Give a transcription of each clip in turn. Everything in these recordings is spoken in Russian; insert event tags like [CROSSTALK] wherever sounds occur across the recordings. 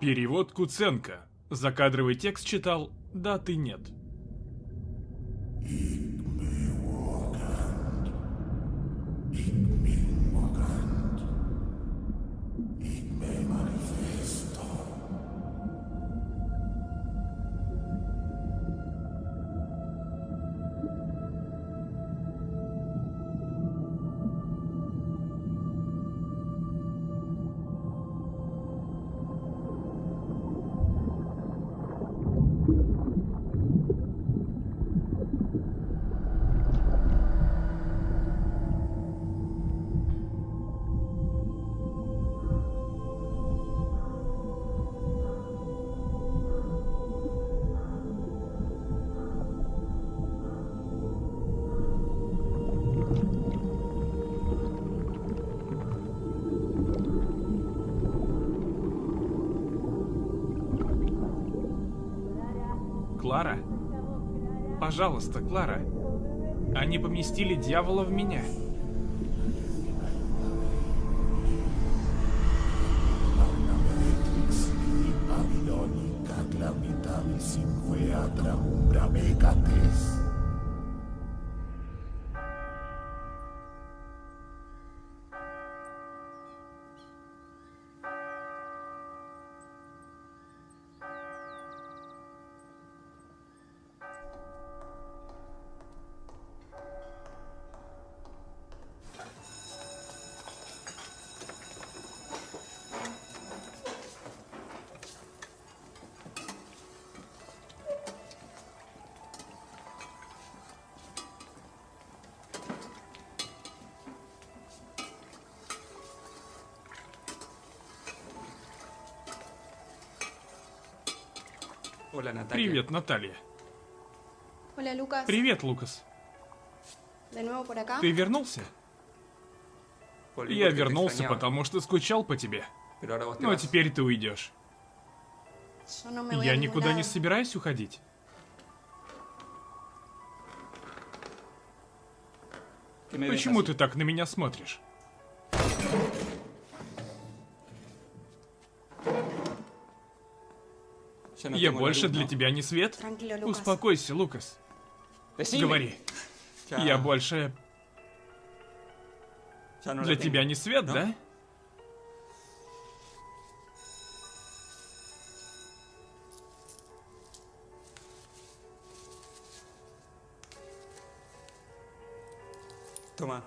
Перевод Куценко. Закадровый текст читал «Да, ты нет». Клара? Пожалуйста, Клара. Они поместили дьявола в меня. Привет, Наталья. Привет, Лукас. Ты вернулся? Я вернулся, потому что скучал по тебе. Ну а теперь ты уйдешь. Я никуда не собираюсь уходить. ¿Qué me ves Почему ты так на меня смотришь? Я больше для тебя не свет? Успокойся, Лукас. Говори. Я больше la для тебя не свет, ¿no? да?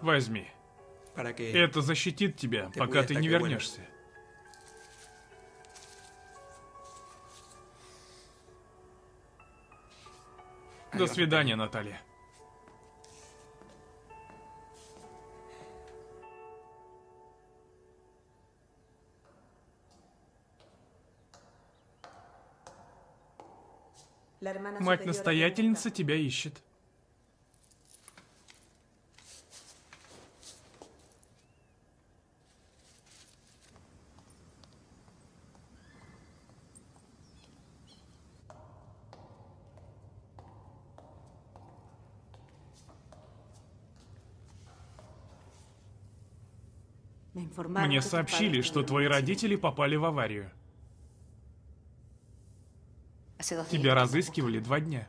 Возьми. Это защитит тебя, пока ты не вернешься. До свидания, Наталья. Мать-настоятельница тебя ищет. Мне сообщили, что твои родители попали в аварию. Тебя разыскивали два дня.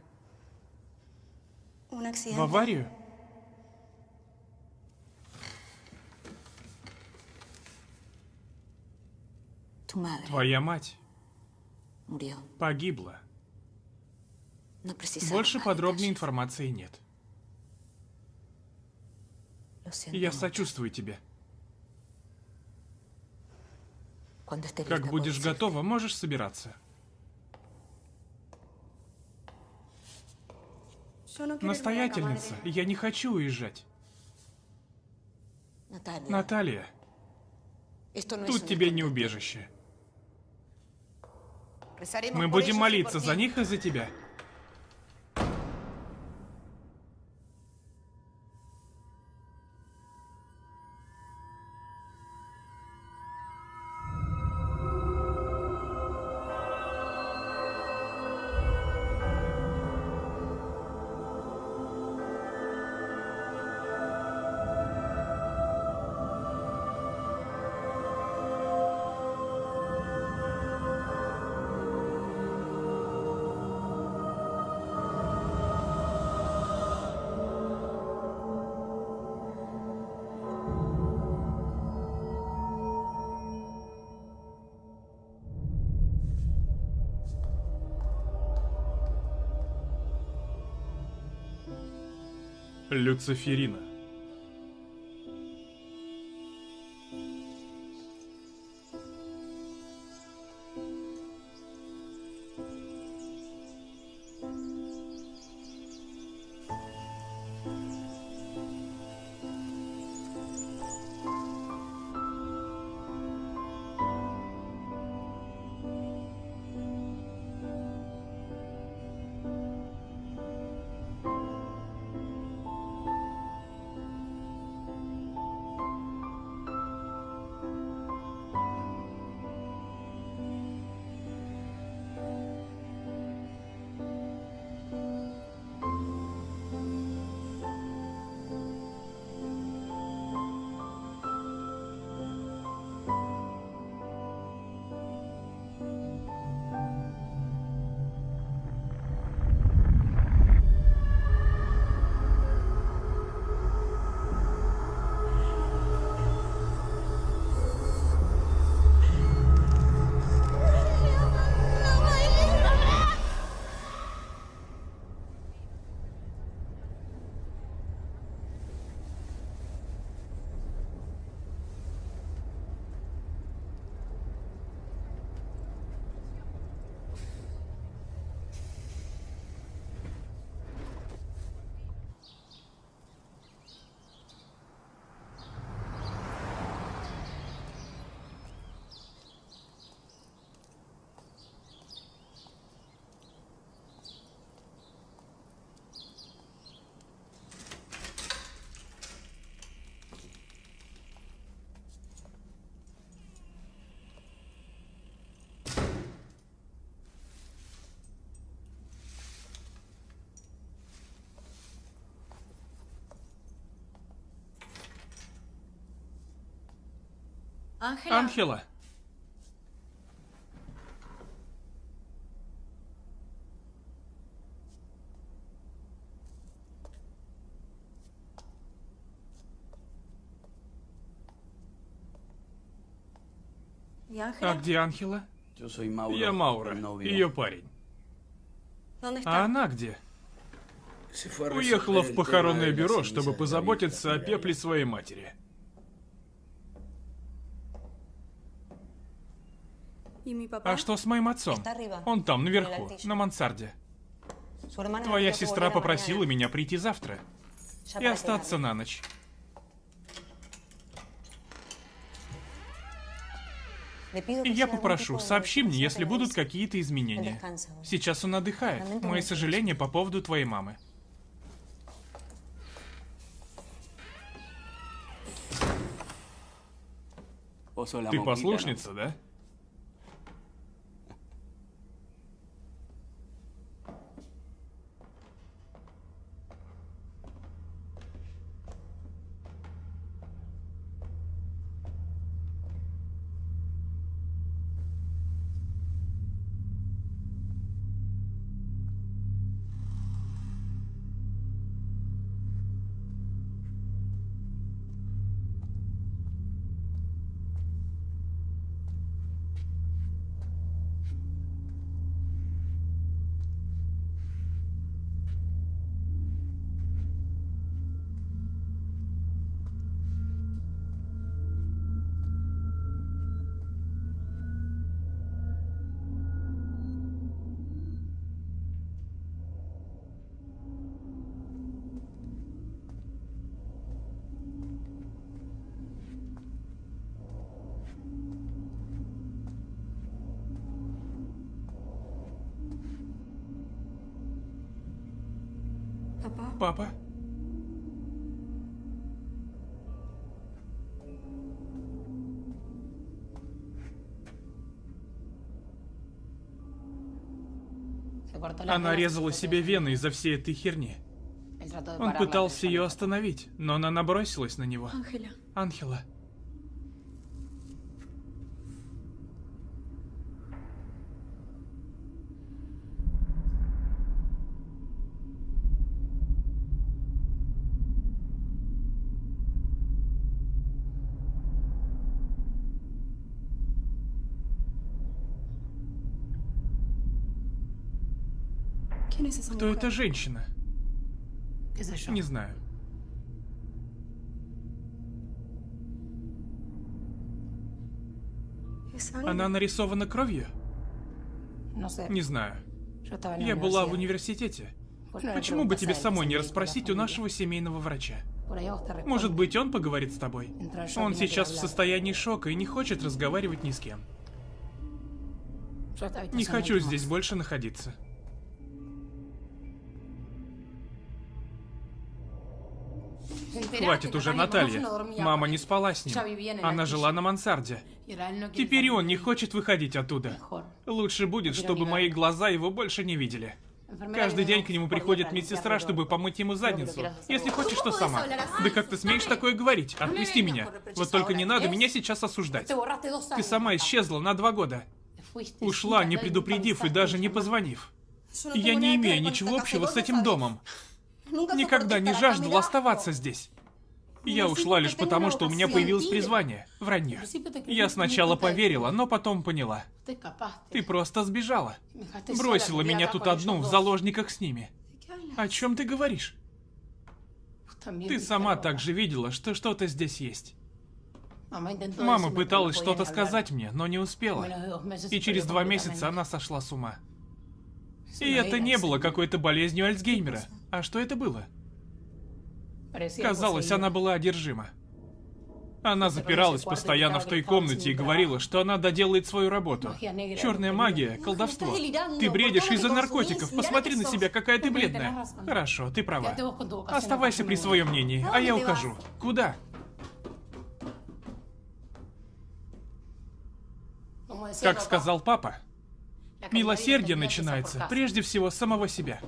В аварию? Твоя мать погибла. Больше подробной информации нет. Я сочувствую тебе. Как будешь готова, можешь собираться. Acá, Настоятельница, я не хочу уезжать. Наталья, тут тебе не убежище. Мы будем молиться за них и за тебя. Люциферина. Анхела. ¿Y А где Анхела? Я Маура, ее парень. ¿Dónde А она где? Уехала в похоронное бюро, чтобы позаботиться о пепле своей матери. А что с моим отцом? Он там, наверху, на мансарде. Твоя сестра попросила меня прийти завтра и остаться на ночь. И я попрошу, сообщи мне, если будут какие-то изменения. Сейчас он отдыхает. Мои сожаления по поводу твоей мамы. Ты послушница, да? Она резала себе вены из-за всей этой херни. Он пытался ее остановить, но она набросилась на него. Анхела. Кто эта женщина? Не знаю. Она нарисована кровью? Не знаю. Я была в университете. Почему бы тебе самой не расспросить у нашего семейного врача? Может быть, он поговорит с тобой? Он сейчас в состоянии шока и не хочет разговаривать ни с кем. Не хочу здесь больше находиться. Хватит уже, Наталья. Мама не спала с ним. Она жила на мансарде. Теперь он не хочет выходить оттуда. Лучше будет, чтобы мои глаза его больше не видели. Каждый день к нему приходит медсестра, чтобы помыть ему задницу. Если хочешь, то сама. Да как ты смеешь такое говорить? Отпусти меня. Вот только не надо меня сейчас осуждать. Ты сама исчезла на два года. Ушла, не предупредив и даже не позвонив. Я не имею ничего общего с этим домом. Nunca Никогда не mirá. оставаться здесь. Я Ну, ушла лишь потому, что у меня появилось призвание. Вранье. Я сначала поверила, но потом поняла. Ты просто сбежала. Бросила меня тут одну в заложниках с ними. О чем ты говоришь? Ты сама также видела, что что-то здесь есть. Мама пыталась что-то сказать мне, но не успела. И через два месяца она сошла с ума. И это не было какой-то болезнью Альцгеймера. А что это было? Казалось, она была одержима. Она запиралась постоянно в той комнате и говорила, что она доделает свою работу. Черная магия, колдовство. Ты бредишь из-за наркотиков. Посмотри на себя, какая ты бледная. Хорошо, ты права. Оставайся при своем мнении, а я ухожу. Куда? Как сказал папа, милосердие начинается прежде всего с самого себя.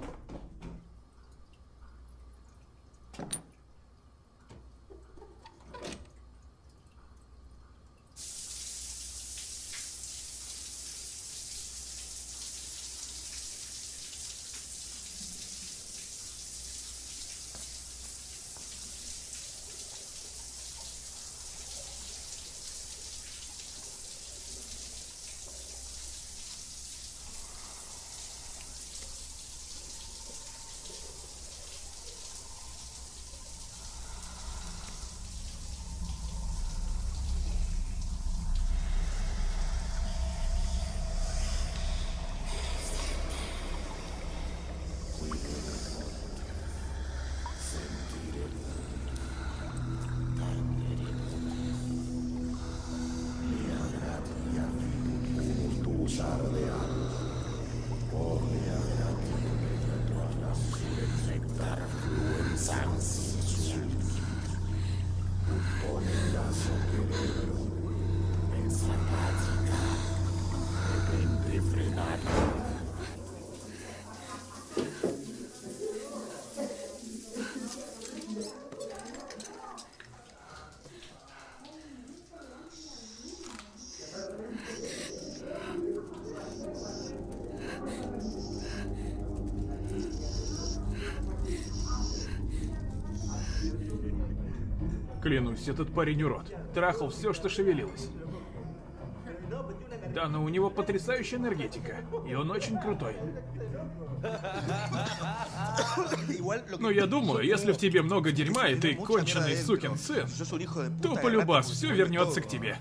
Клянусь, этот парень урод. Трахал все, что шевелилось. Да, но у него потрясающая энергетика. И он очень крутой. Но я думаю, если в тебе много дерьма, и ты конченый сукин сын, то полюбас все вернется к тебе.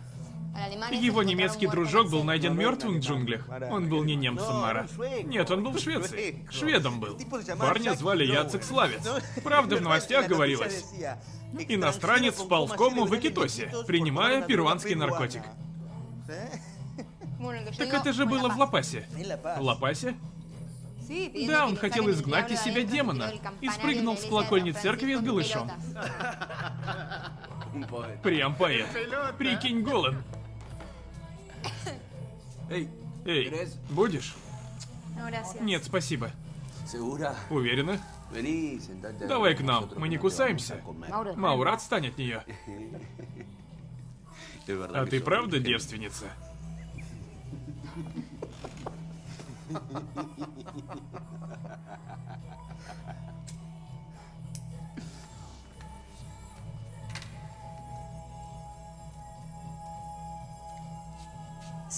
Его немецкий дружок был найден мертвым в джунглях. Он был не немцем, Мара. Нет, он был в Швеции. Шведом был. Парня звали Яцек Славец. Правда, в новостях говорилось. Иностранец впал в кому в Экитосе, принимая перуанский наркотик. Так это же было в Лапасе. В Лапасе? Да, он хотел изгнать из себя демона и спрыгнул с колокольни церкви с голышом. Прям поэт. Прикинь, голым. [COUGHS] Эй, ¿querés? будешь? Gracias. Нет, спасибо. Уверена? Давай к нам, мы не кусаемся. Маура отстань от нее. [LAUGHS] А ты правда девственница? [LAUGHS]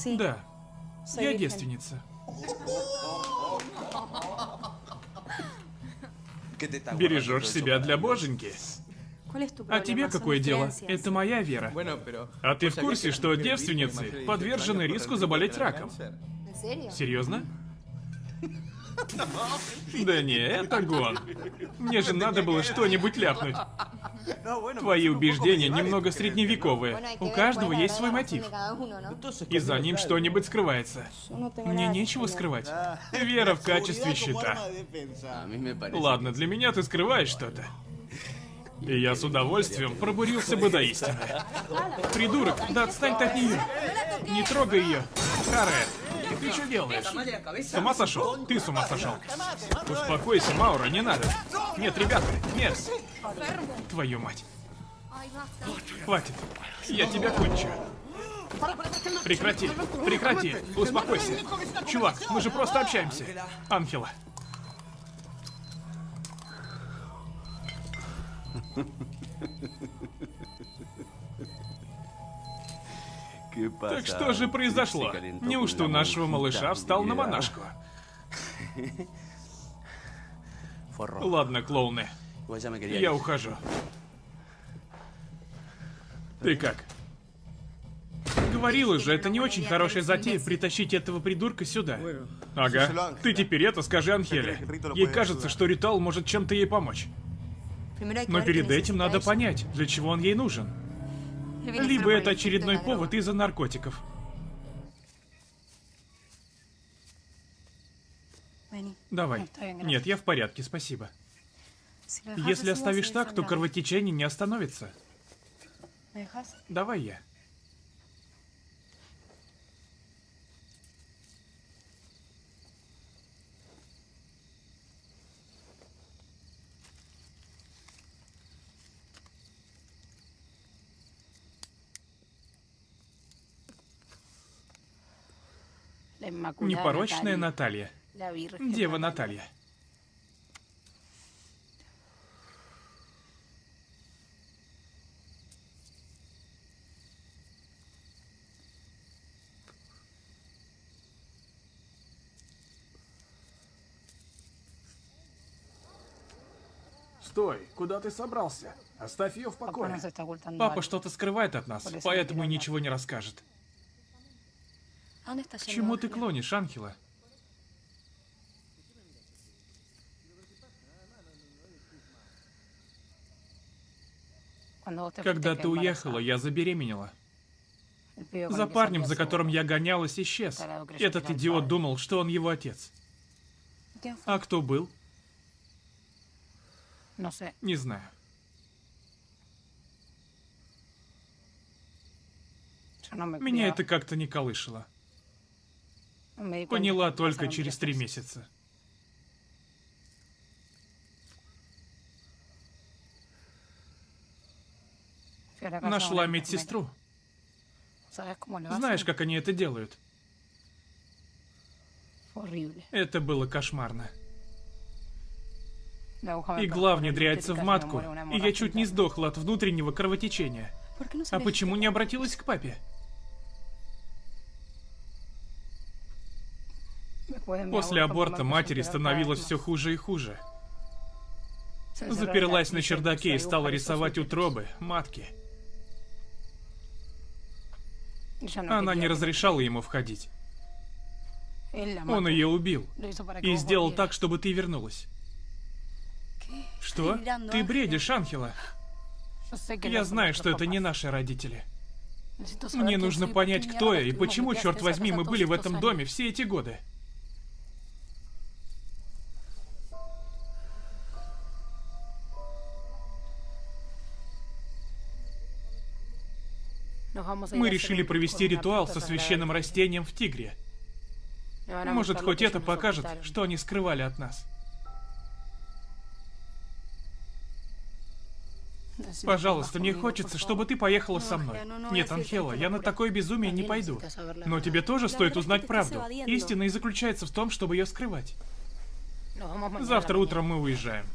Да, я девственница. ¿Qué te está Бережешь себя для боженьки. ¿Cuál es tu А тебе какое дело? Это моя вера. А ты в ¿sabías курсе, что девственницы подвержены 18 риску заболеть раком? Серьезно? [LAUGHS] Да не, это гон. Мне же надо было что-нибудь ляпнуть. Твои убеждения немного средневековые. У каждого есть свой мотив. ¿no? И за ним что-нибудь скрывается. Tengo Мне нечего скрывать. Вера в качестве щита. Parece. Ладно, для меня ты скрываешь что-то. И я с удовольствием пробурился бы до истины. Придурок, да отстань ты от нее. Не трогай ее. Каре, ты что делаешь? С ума сошел? Ты с ума сошел. Успокойся, Маура, не надо. Нет, ребята, нет. Твою мать. Хватит. Я тебя кончу. Прекрати, прекрати, успокойся. Чувак, мы же просто общаемся. Анхела. Так что же произошло? Неужто нашего малыша встал на монашку? Ладно, клоуны, я ухожу. Ты как? Говорила же, это не очень хорошая затея притащить этого придурка сюда. Ага. Ты теперь это скажи Анхеле. Ей кажется, что ритуал может чем-то ей помочь. Но перед этим надо понять, для чего он ей нужен. Либо это очередной повод из-за наркотиков. Давай. Нет, я в порядке, спасибо. Если оставишь так, то кровотечение не остановится. Давай я. Непорочная Наталья. Дева Наталья. Стой, куда ты собрался? Оставь ее в покое. Папа что-то скрывает от нас, поэтому и ничего не расскажет. ¿A dónde estás К чему ты клонишь, Анхела? Когда ты уехала, я забеременела. За парнем, за которым я гонялась, исчез. Этот «Жаль, идиот жаль». думал, что он его отец. А кто был? Sé. Не знаю. Меня это как-то не колышило. Поняла только через три месяца. Нашла медсестру. Знаешь, как они это делают? Это было кошмарно. Игла внедряется в матку, и я чуть не сдохла от внутреннего кровотечения. ¿Por qué no А почему не обратилась к папе? После аборта матери становилось все хуже и хуже. Заперлась на чердаке и стала рисовать утробы, матки. Она не разрешала ему входить. Он ее убил. И сделал так, чтобы ты вернулась. Что? Ты бредишь, Анхела. Я знаю, что это не наши родители. Мне нужно понять, кто я и почему, черт возьми, мы были в этом доме все эти годы. Мы a hacer решили провести ритуал со священным растением в Тигре. Может, хоть это покажет, что они скрывали от нас. Пожалуйста, мне хочется, чтобы ты поехала Ну, со мной. Ну, ну, Нет, Анхела, я на такое безумие не пойду. Но тебе тоже стоит узнать правду. Истина и заключается в том, чтобы ее скрывать. Завтра утром мы уезжаем.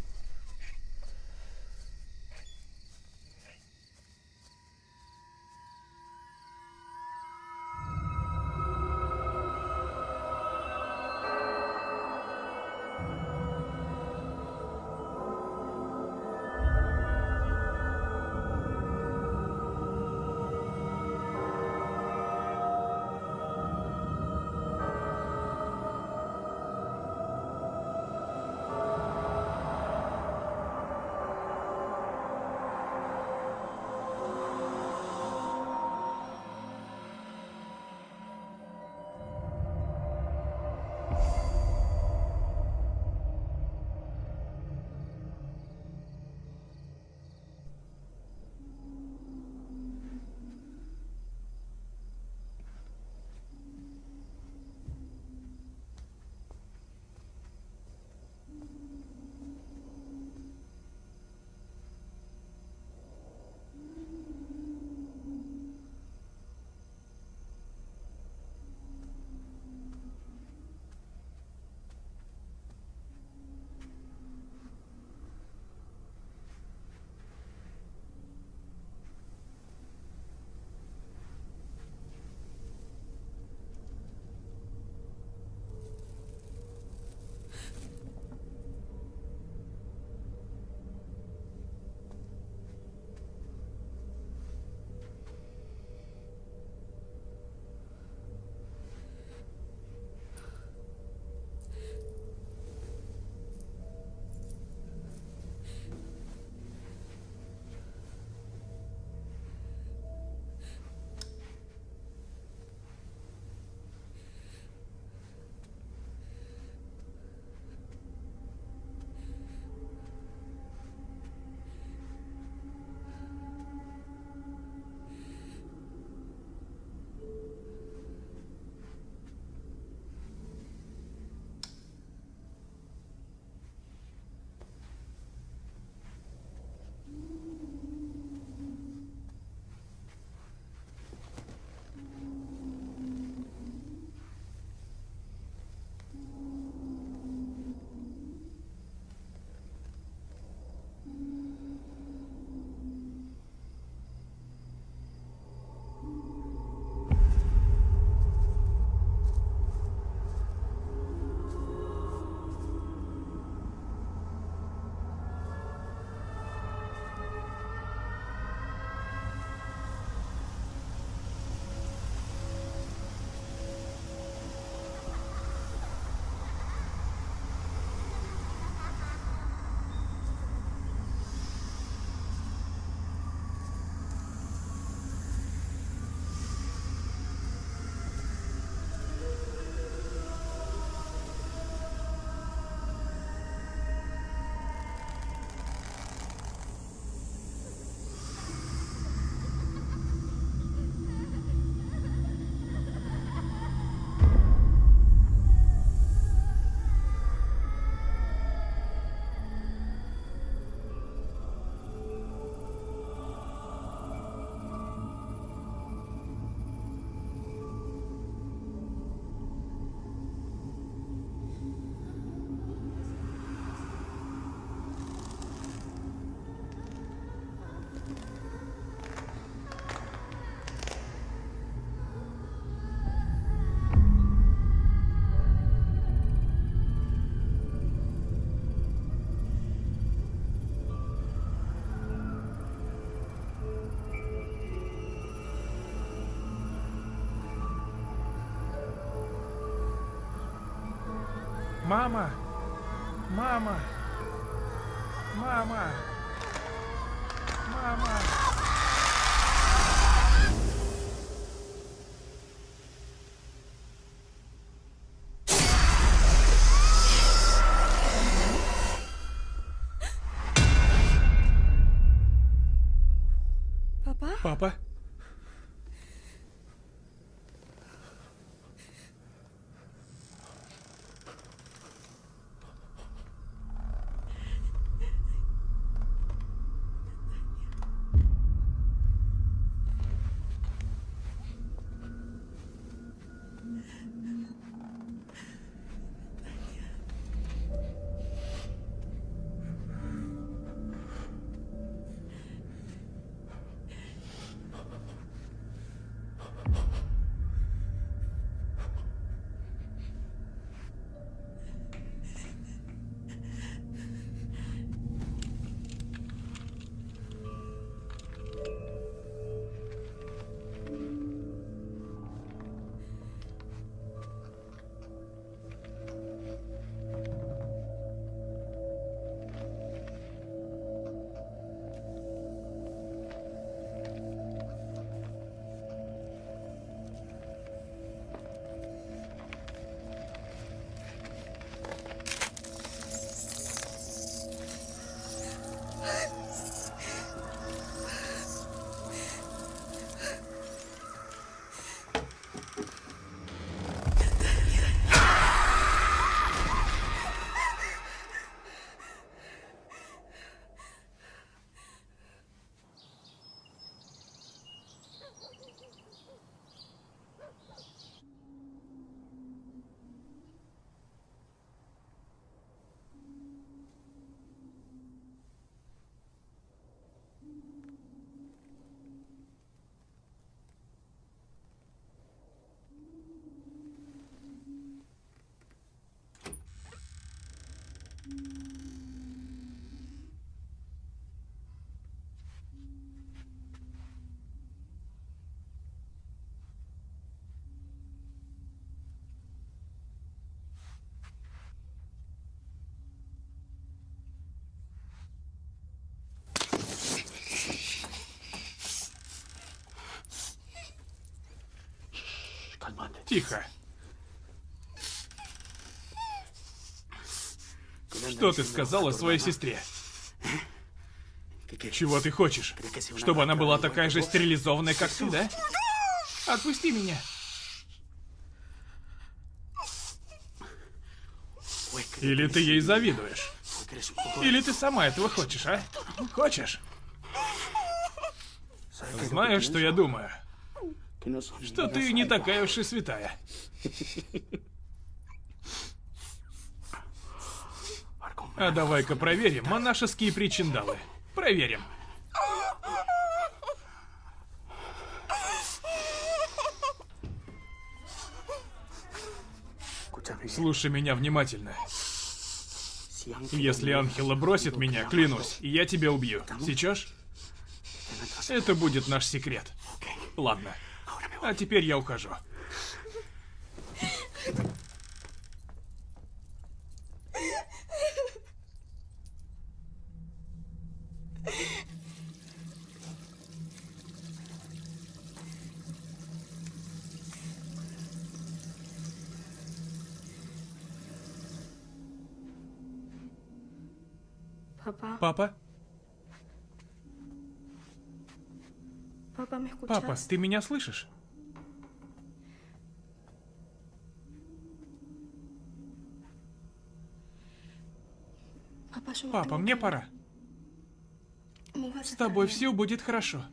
Мама! Мама! Мама! Мама! Тихо. Что ты сказала своей сестре? Чего ты хочешь? Чтобы она была такая же стерилизованная, как ты, да? Отпусти меня. Или ты ей завидуешь? Или ты сама этого хочешь, а? Хочешь? Знаешь, что я думаю? Что ты не такая уж и святая. [LAUGHS] А давай-ка проверим монашеские причиндалы. Проверим. Слушай меня внимательно. Если Анхела бросит меня, клянусь, я тебя убью. Сечешь? Это будет наш секрет. Ладно. А теперь я ухожу. Папа, ты меня слышишь? Папа, мне пора. С тобой все будет хорошо.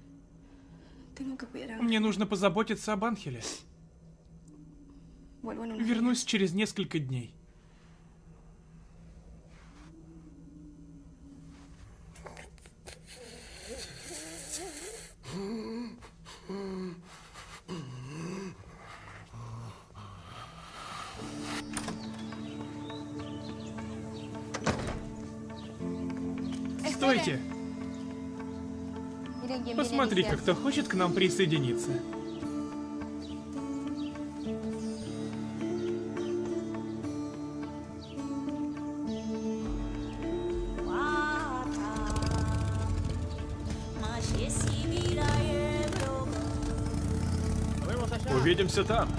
Мне нужно позаботиться об Анхеле. Вернусь через несколько дней. Девочка, кто хочет к нам присоединиться? Увидимся там.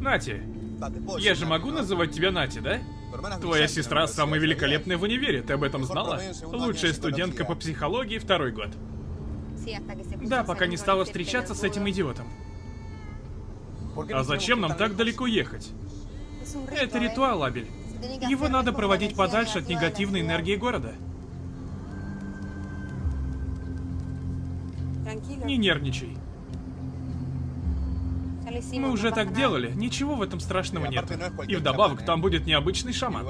Нати, я же могу называть тебя Нати, да? Твоя сестра самая великолепная в универе, ты об этом знала? Лучшая студентка по психологии второй год. Да, пока не стала встречаться с этим идиотом. А зачем нам так далеко ехать? Это ритуал, Абель. Его надо проводить подальше от негативной энергии города. Не нервничай. Мы уже так делали, ничего в этом страшного нет. И вдобавок, там будет необычный шаман.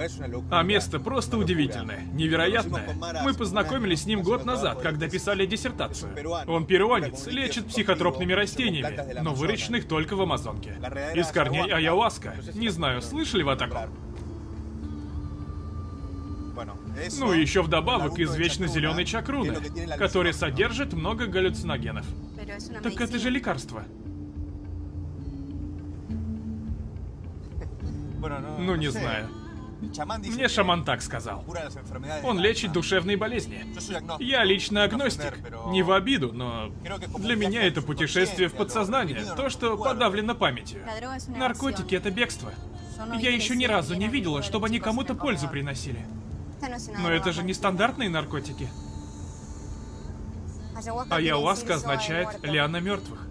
А место просто удивительное, невероятное. Мы познакомились с ним год назад, когда писали диссертацию. Он перуанец, лечит психотропными растениями, но выращенных только в Амазонке. Из корней ayahuasca. Не знаю, слышали вы о таком? Ну и еще вдобавок из вечно зеленой чакруны, который содержит много галлюциногенов. Так это же лекарство. Ну, не знаю. Мне шаман так сказал. Он лечит душевные болезни. Я лично агностик. Не в обиду, но для меня это путешествие в подсознание. То, что подавлено памятью. Наркотики — это бегство. Я еще ни разу не видела, чтобы они кому-то пользу приносили. Но это же не стандартные наркотики. Ayahuasca означает «лиана мертвых».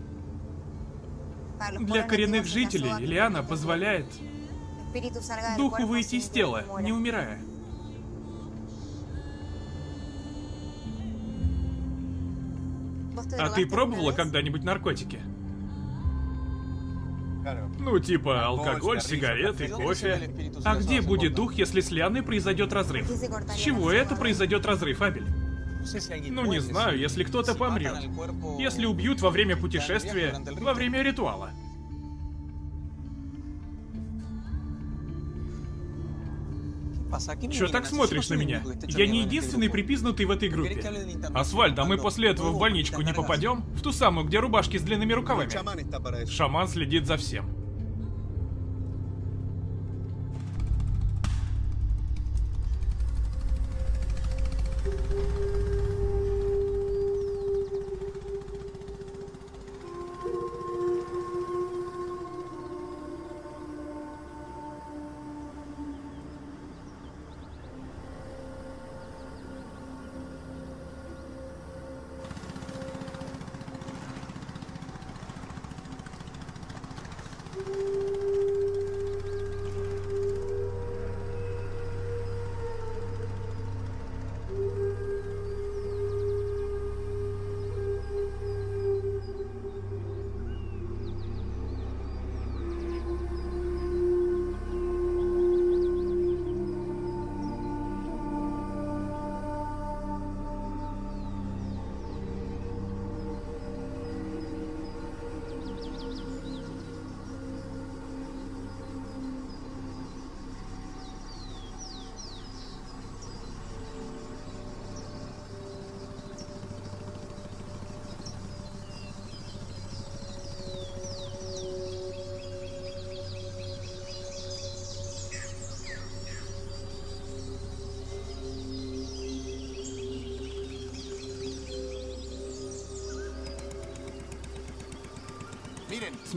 Для коренных жителей лиана позволяет духу выйти из тела, не умирая. А ты пробовала когда-нибудь наркотики? Ну, типа алкоголь, сигареты, кофе. А где будет дух, если с Лианой произойдет разрыв? С чего это произойдет разрыв, Абель? Ну, не знаю, если кто-то помрет. Если убьют во время путешествия, во время ритуала. Чё так смотришь на меня? Я не единственный припизнутый в этой группе. Асфальт, а мы после этого в больничку не попадем? В ту самую, где рубашки с длинными рукавами. Шаман следит за всем.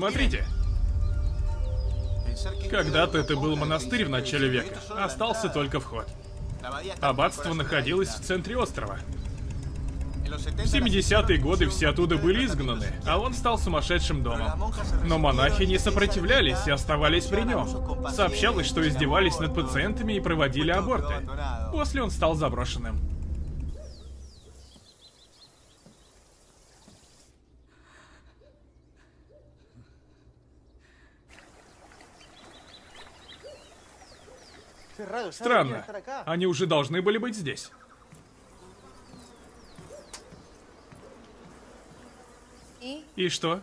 Смотрите. Когда-то это был монастырь в начале века. Остался только вход. Аббатство находилось в центре острова. В 70-е годы все оттуда были изгнаны, а он стал сумасшедшим домом. Но монахи не сопротивлялись и оставались при нем. Сообщалось, что издевались над пациентами и проводили аборты. После он стал заброшенным. Странно. Они уже должны были быть здесь. И что?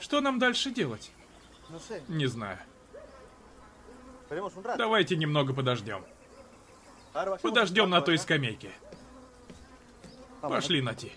Что нам дальше делать? Не знаю. Давайте немного подождем. Подождем на той скамейке. Пошли, Нати.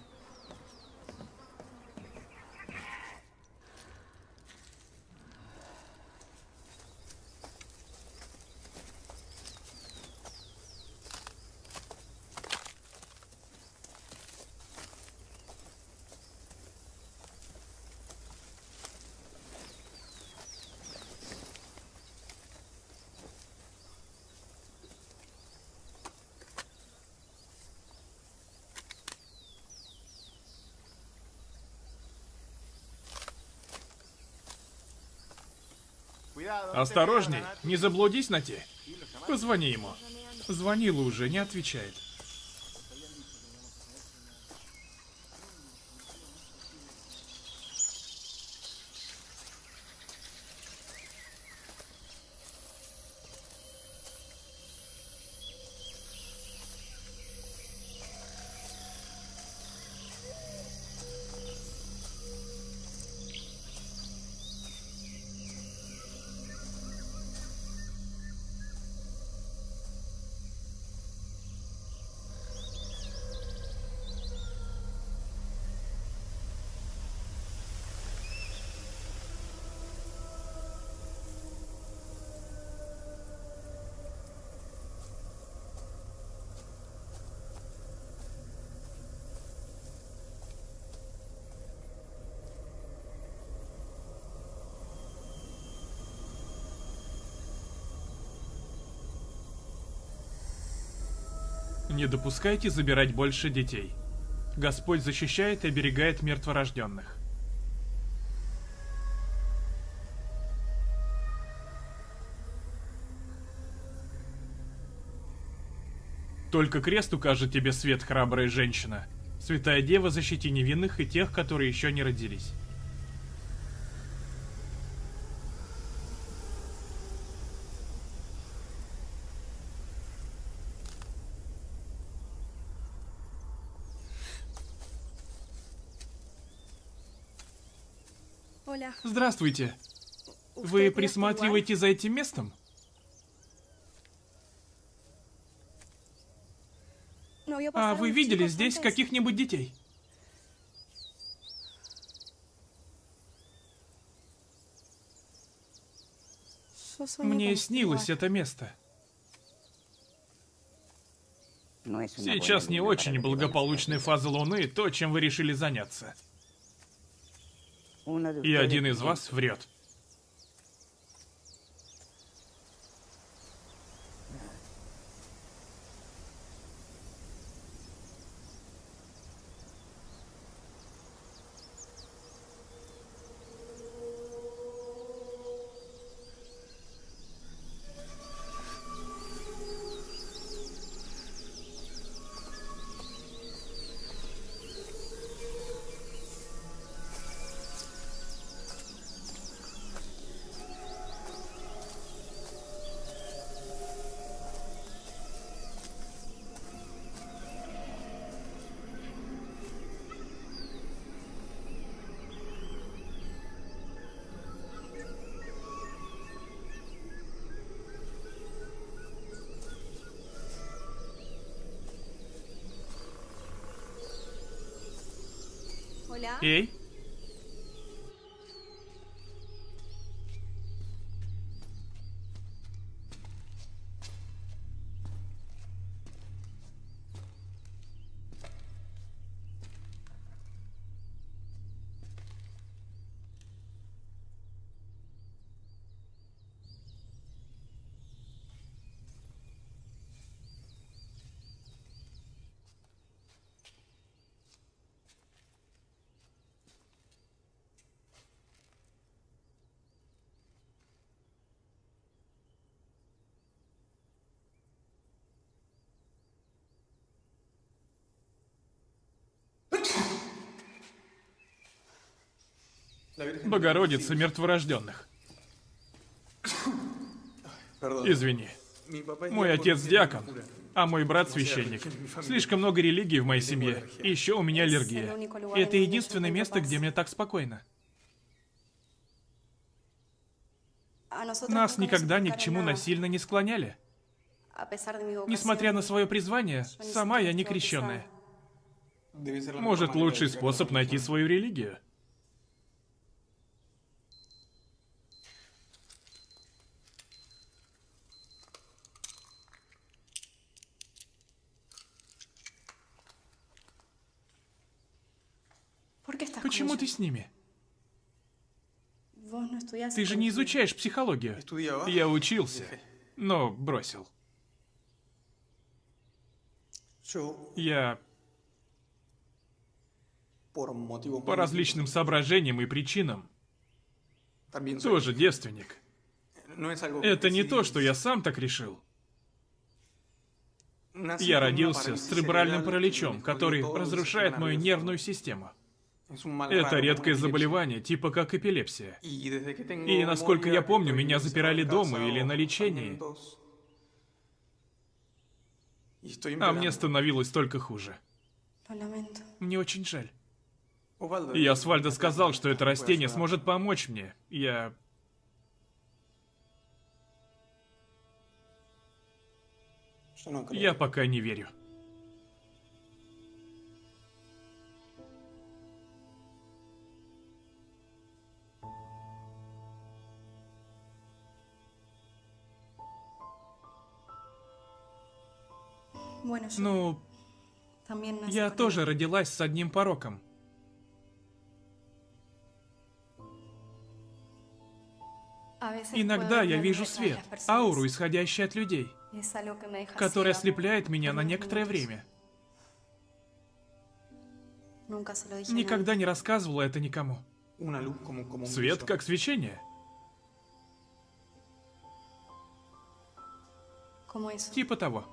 Осторожней, не заблудись на те. Позвони ему. Звонила уже, не отвечает. Не допускайте забирать больше детей. Господь защищает и оберегает мертворожденных. Только крест укажет тебе свет, храбрая женщина. Святая Дева, защити невинных и тех, которые еще не родились. Здравствуйте. Вы присматриваете за этим местом? А вы видели здесь каких-нибудь детей? Мне снилось это место. Сейчас не очень благополучная фаза Луны, то, чем вы решили заняться. И один из вас врет. Эй. Богородица мертворожденных. Извини. Мой отец диакон, а мой брат священник. Слишком много религии в моей семье. И еще у меня аллергия. И это единственное место, где мне так спокойно. Нас никогда ни к чему насильно не склоняли. Несмотря на свое призвание, сама я не крещенная. Может, лучший способ найти свою религию? Почему ты с ними? Ты же не изучаешь психологию. Я учился, но бросил. Я по различным соображениям и причинам тоже девственник. Это не то, что я сам так решил. Я родился с церебральным параличом, который разрушает мою нервную систему. Это редкое заболевание, типа как эпилепсия. И насколько я помню, меня запирали дома или на лечении. А мне становилось только хуже. Мне очень жаль. И Асфальдо сказал, что это растение сможет помочь мне. Я... Я пока не верю. Ну, я тоже родилась с одним пороком. Иногда я вижу свет, ауру, исходящую от людей, которая ослепляет меня на некоторое время. Никогда не рассказывала это никому. Свет как свечение. Типа того.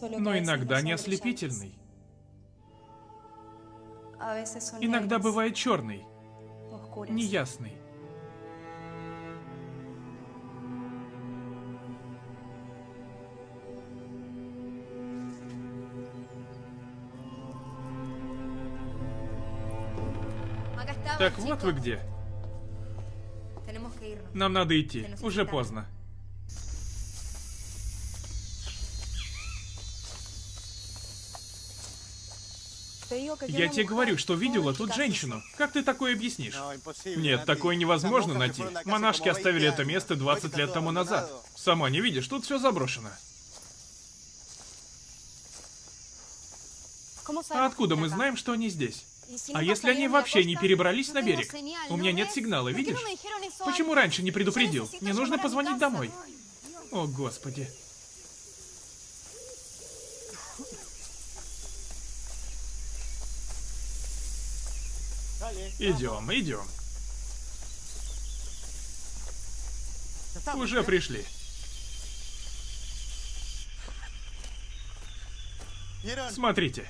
Но иногда не ослепительный. Son Иногда бывает черный, неясный. Так вот вы где. Нам надо идти. Уже поздно. Я тебе говорю, что видела тут женщину. Как ты такое объяснишь? Нет, такое невозможно найти. Монашки оставили это место 20 лет тому назад. Сама не видишь, тут все заброшено. А откуда мы знаем, что они здесь? А если они вообще не перебрались на берег? У меня нет сигнала, видишь? Почему раньше не предупредил? Мне нужно позвонить домой. О, господи. Идем, идем. Уже пришли. Смотрите.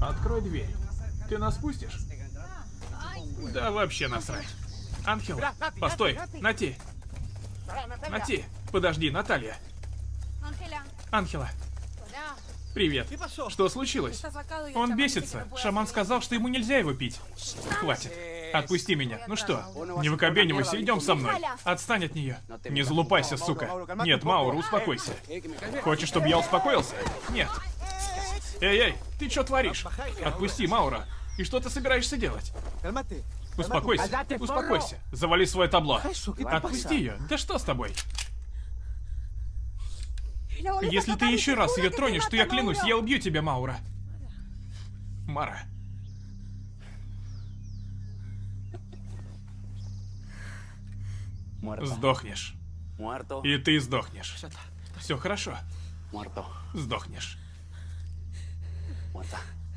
Открой дверь. Ты нас пустишь? Да вообще насрать. Ангел, постой, Нати. Нати, подожди, Наталья. Ангела, привет. Что случилось? Он бесится. Шаман сказал, что ему нельзя его пить. Хватит. Отпусти меня. Ну что, не выкобенивайся, идем со мной. Отстань от нее. Не залупайся, сука. Нет, Маура, успокойся. Хочешь, чтобы я успокоился? Нет. Эй-эй, ты что творишь? Отпусти, Маура. И что ты собираешься делать? Успокойся, успокойся. Завали свое табло. Отпусти ее. Да что с тобой? Если ты еще раз ее тронешь, то я клянусь, я убью тебя, Маура. Мара. Сдохнешь. И ты сдохнешь. Все хорошо. Сдохнешь.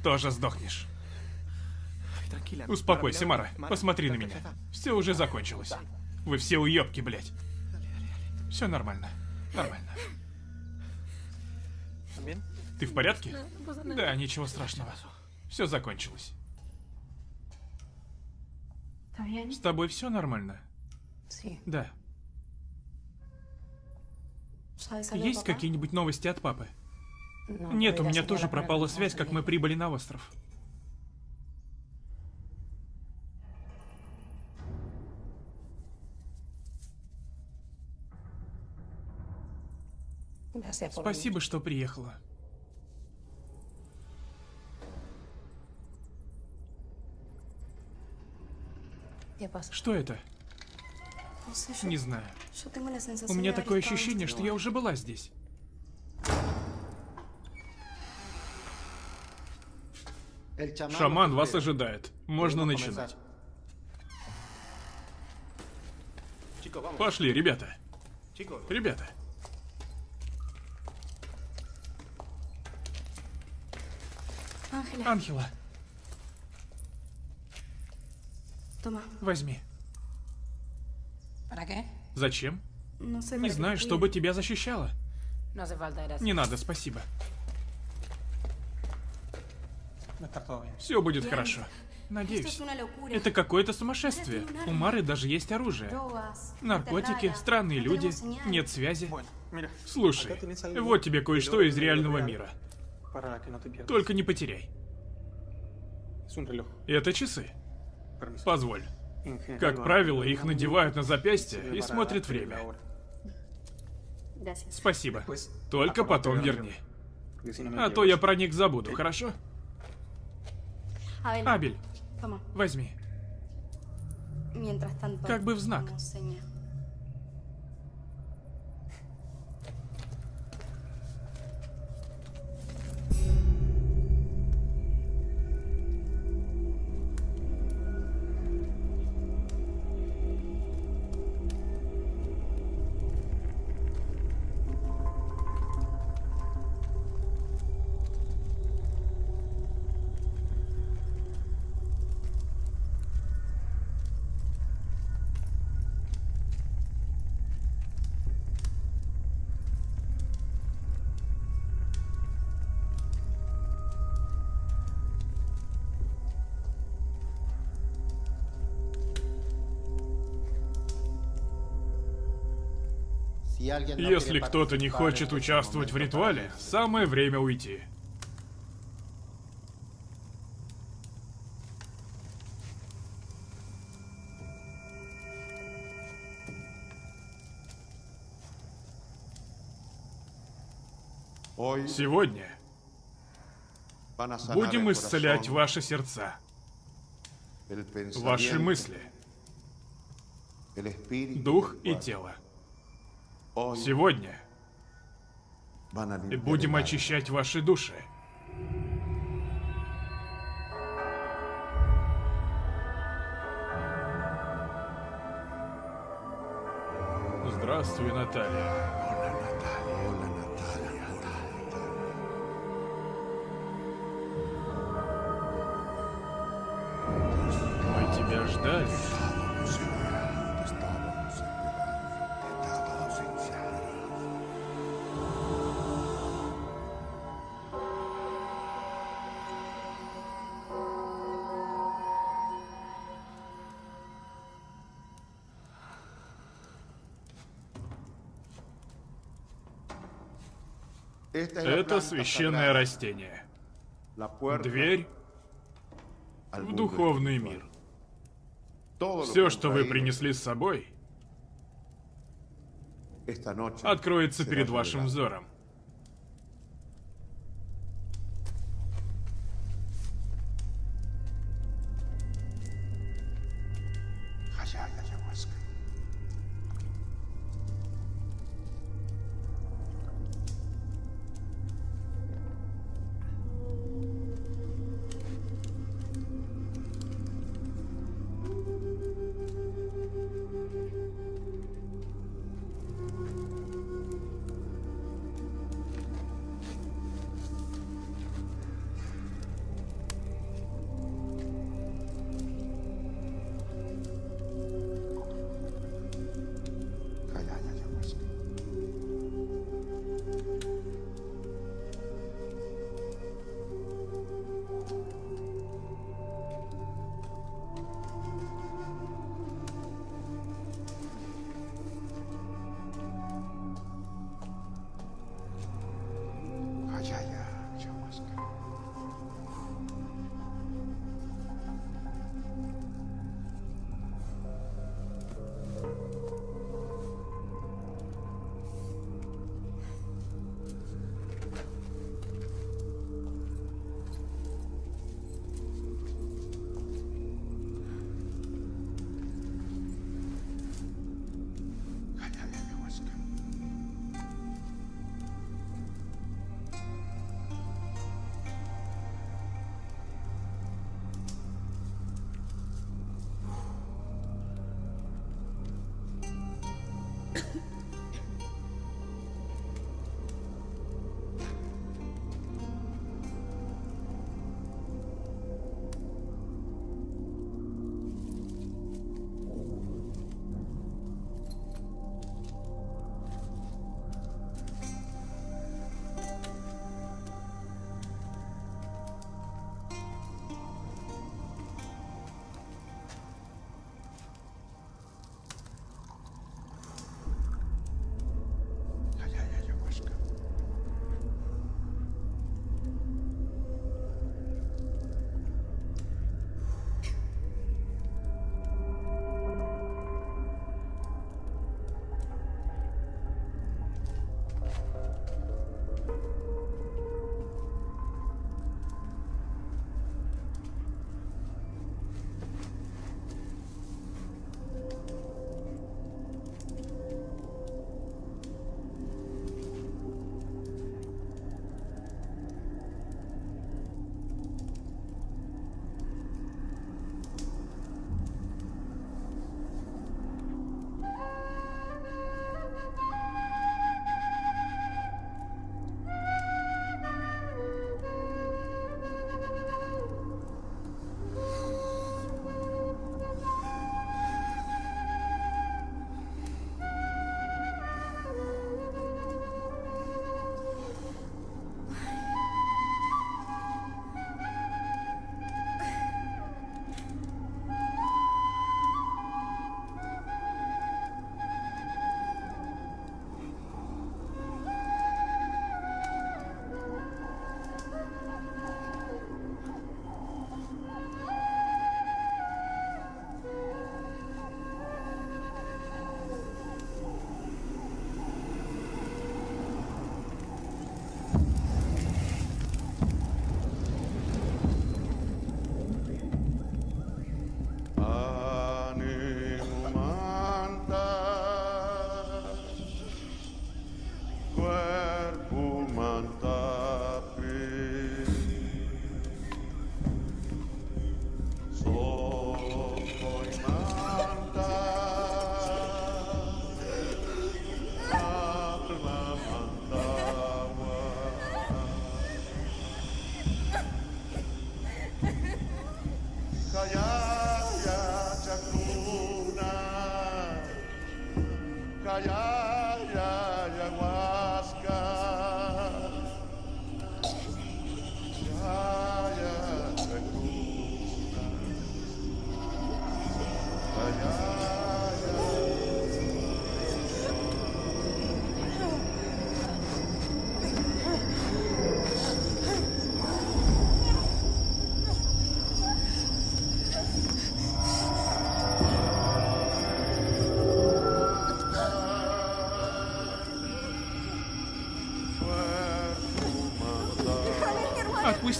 Тоже сдохнешь. Успокойся, Мара. Посмотри на меня. Все уже закончилось. Вы все уебки, блядь. Все нормально. Нормально. Ты в порядке? Да, ничего страшного. Все закончилось. С тобой все нормально? Да. ¿Sabes algo, Есть какие-нибудь новости от папы? No, Нет, у меня тоже пропала связь, как мы прибыли на остров. Спасибо, что приехала. ¿Qué pasa? Что это? Не знаю. У меня такое ощущение, что я уже была здесь. Шаман вас ожидает. Можно начинать. Пошли, ребята. Ребята. Ángela, Ангела. Toma. Возьми. Зачем? Sé. Не знаю, чтобы тебя защищало. Не надо, спасибо. Все будет хорошо. Надеюсь. Это какое-то сумасшествие. У Мары даже есть оружие. Наркотики, странные люди, нет связи. Слушай, algo вот тебе кое-что из реального мира. Только не потеряй. Это часы. Позволь. Как правило, их надевают на запястье и смотрят время. Спасибо. Только потом верни. А то я про них забуду, хорошо? Абель, возьми. Как бы в знак. Если кто-то не хочет участвовать в ритуале, самое время уйти. Сегодня будем исцелять ваши сердца, ваши мысли, дух и тело. Сегодня будем очищать ваши души. Здравствуй, Наталья. Это священное растение. Дверь в духовный мир. Все, что вы принесли с собой, откроется перед вашим взором.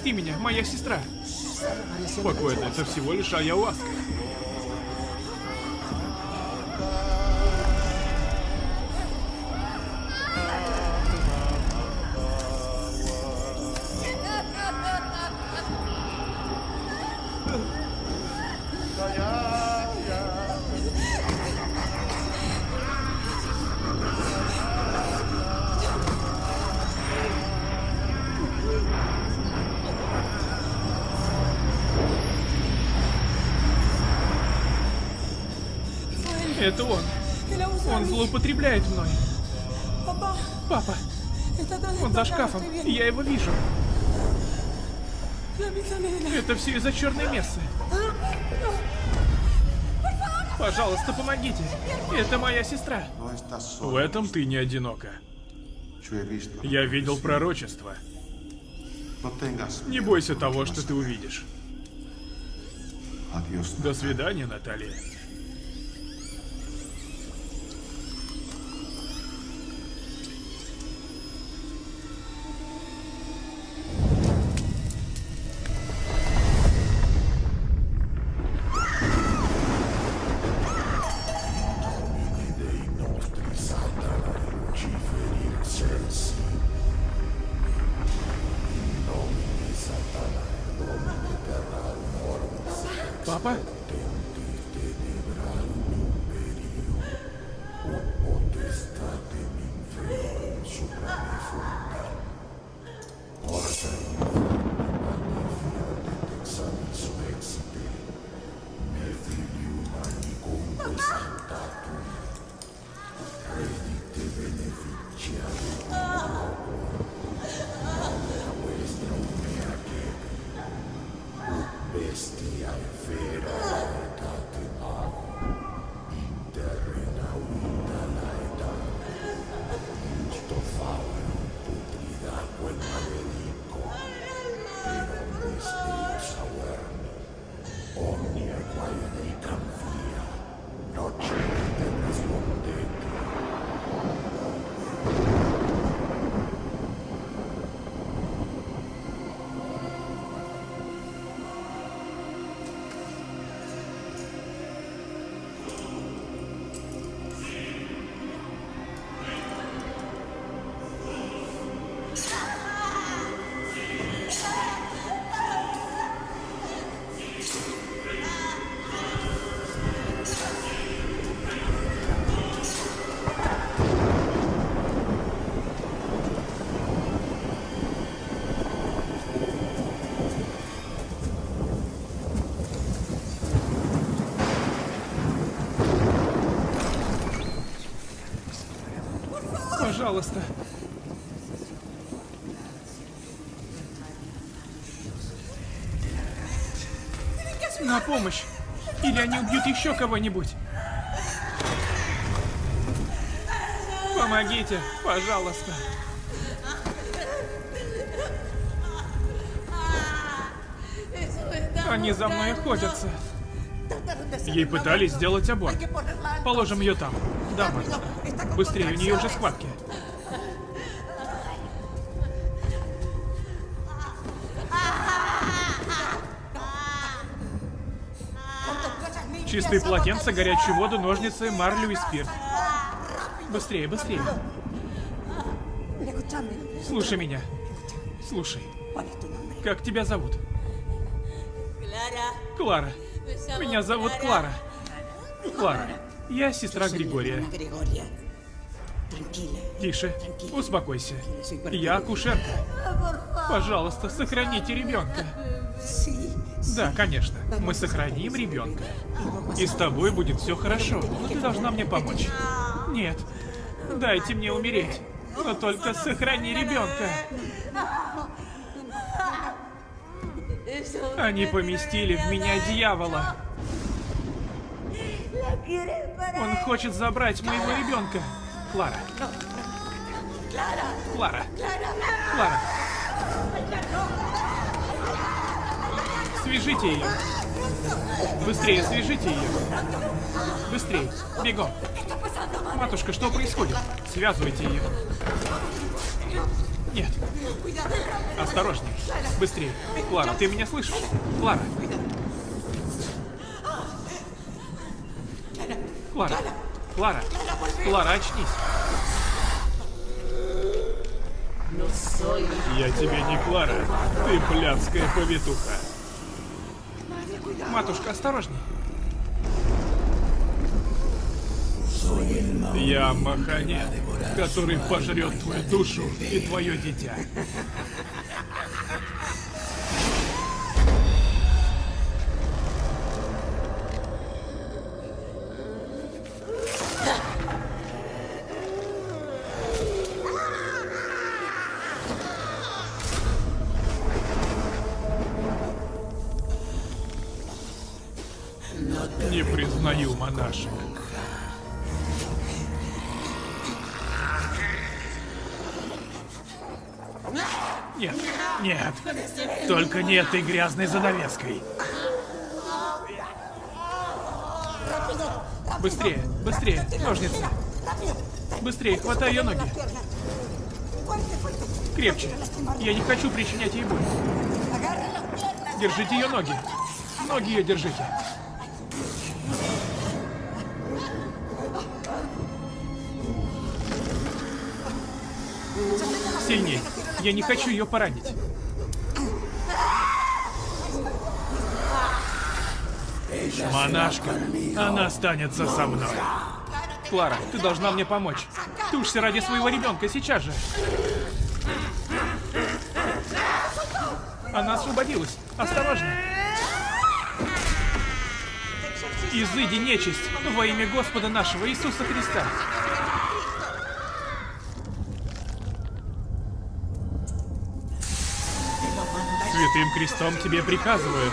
Отпусти меня, моя сестра. Спокойно, это всего лишь ayahuasca. Злоупотребляет мной. Папа, он за шкафом. Я его вижу. Это все из-за черной мессы. Пожалуйста, помогите. Это моя сестра. В этом ты не одинока. Я видел пророчество. Не бойся того, что ты увидишь. До свидания, Наталья. Пожалуйста. На помощь! Или они убьют еще кого-нибудь! Помогите, пожалуйста! Они за мной охотятся. Ей пытались сделать аборт. Положим ее там. Да, Марта. Быстрее, у нее уже схватки. Чистые полотенца, горячую воду, ножницы, марлю и спирт. Быстрее, быстрее. Слушай меня. Слушай. Как тебя зовут? Клара. Меня зовут Клара. Клара. Я сестра Григория. Тише. Успокойся. Я акушерка. Пожалуйста, сохраните ребенка. Да, конечно. Мы сохраним ребенка. И с тобой будет все хорошо. Ты должна мне помочь. Нет. Дайте мне умереть. Но только сохрани ребенка. Они поместили в меня дьявола. Он хочет забрать моего ребенка. Клара. Клара. Клара. Свяжите ее. Быстрее свяжите ее. Быстрее. Бегом. Матушка, что происходит? Связывайте ее. Нет. Осторожней. Быстрее. Клара, ты меня слышишь? Клара. Клара. Клара. Клара, очнись. Я тебе не Клара. Ты блядская повитуха. Матушка, осторожней. Я Маханет, который пожрет твою душу и твое дитя. Этой грязной занавеской. Быстрее, быстрее, ножницы. Быстрее, хватай ее ноги. Крепче. Я не хочу причинять ей боль. Держите ее ноги. Ноги ее держите. Сильнее. Я не хочу ее поранить. Монашка, она останется со мной. Клара, ты должна мне помочь. Тушься ради своего ребенка сейчас же. Она освободилась. Осторожно. Изыди нечисть во имя Господа нашего Иисуса Христа. Святым крестом тебе приказываю.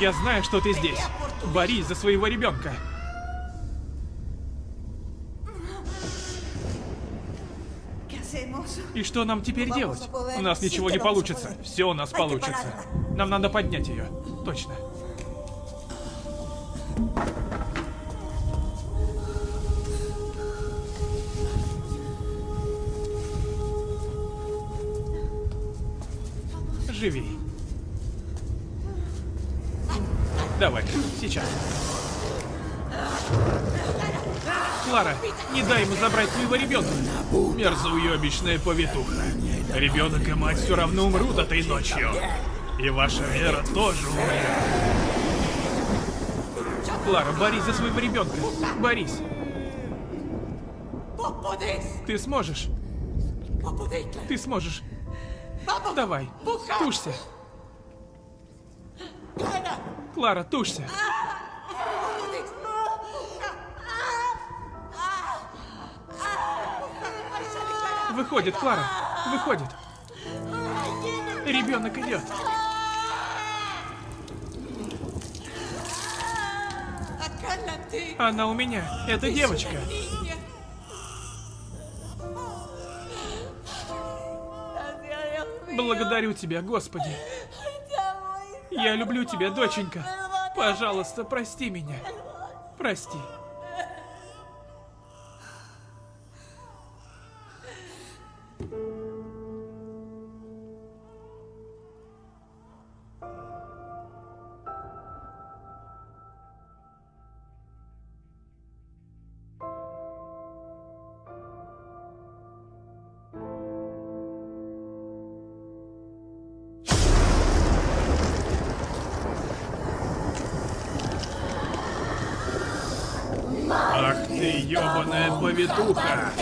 Я знаю, что ты здесь. Борись за своего ребенка. И что нам теперь делать? У нас ничего не получится. Все у нас получится. Нам надо поднять ее. Точно. Живей. Давай, сейчас. Клара, не дай ему забрать твоего ребенка. Мерзоуебищная повитуха. Ребенок и мать все равно умрут этой ночью. И ваша вера тоже умрет. Клара, борись за своего ребенка. Борись. Ты сможешь. Ты сможешь. Давай, тушься. Клара, тушься. Выходит, Клара. Выходит. Ребенок идет. Она у меня. Это девочка. Благодарю тебя, Господи. Я люблю тебя, доченька. Пожалуйста, прости меня. Прости. Повитуха!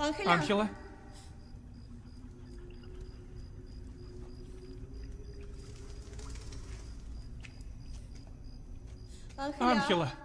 Анхела? Ángela. Анхела.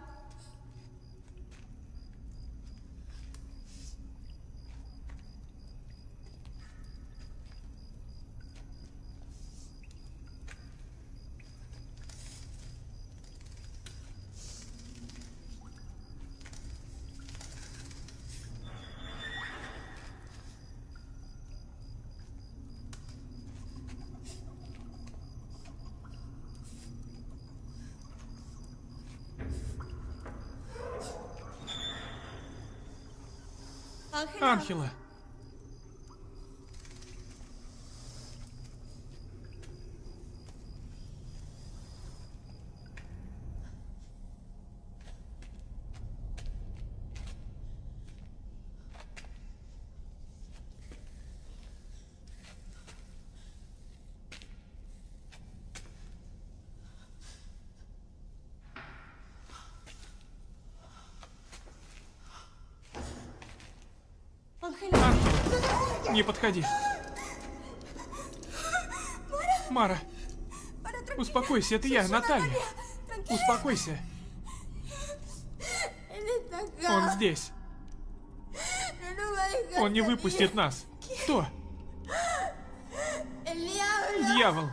Анхела. Ángela. Анхела. Не подходи. Мара. Успокойся, это я, Наталья. Успокойся. Он здесь. Он не выпустит нас. Кто? Дьявол.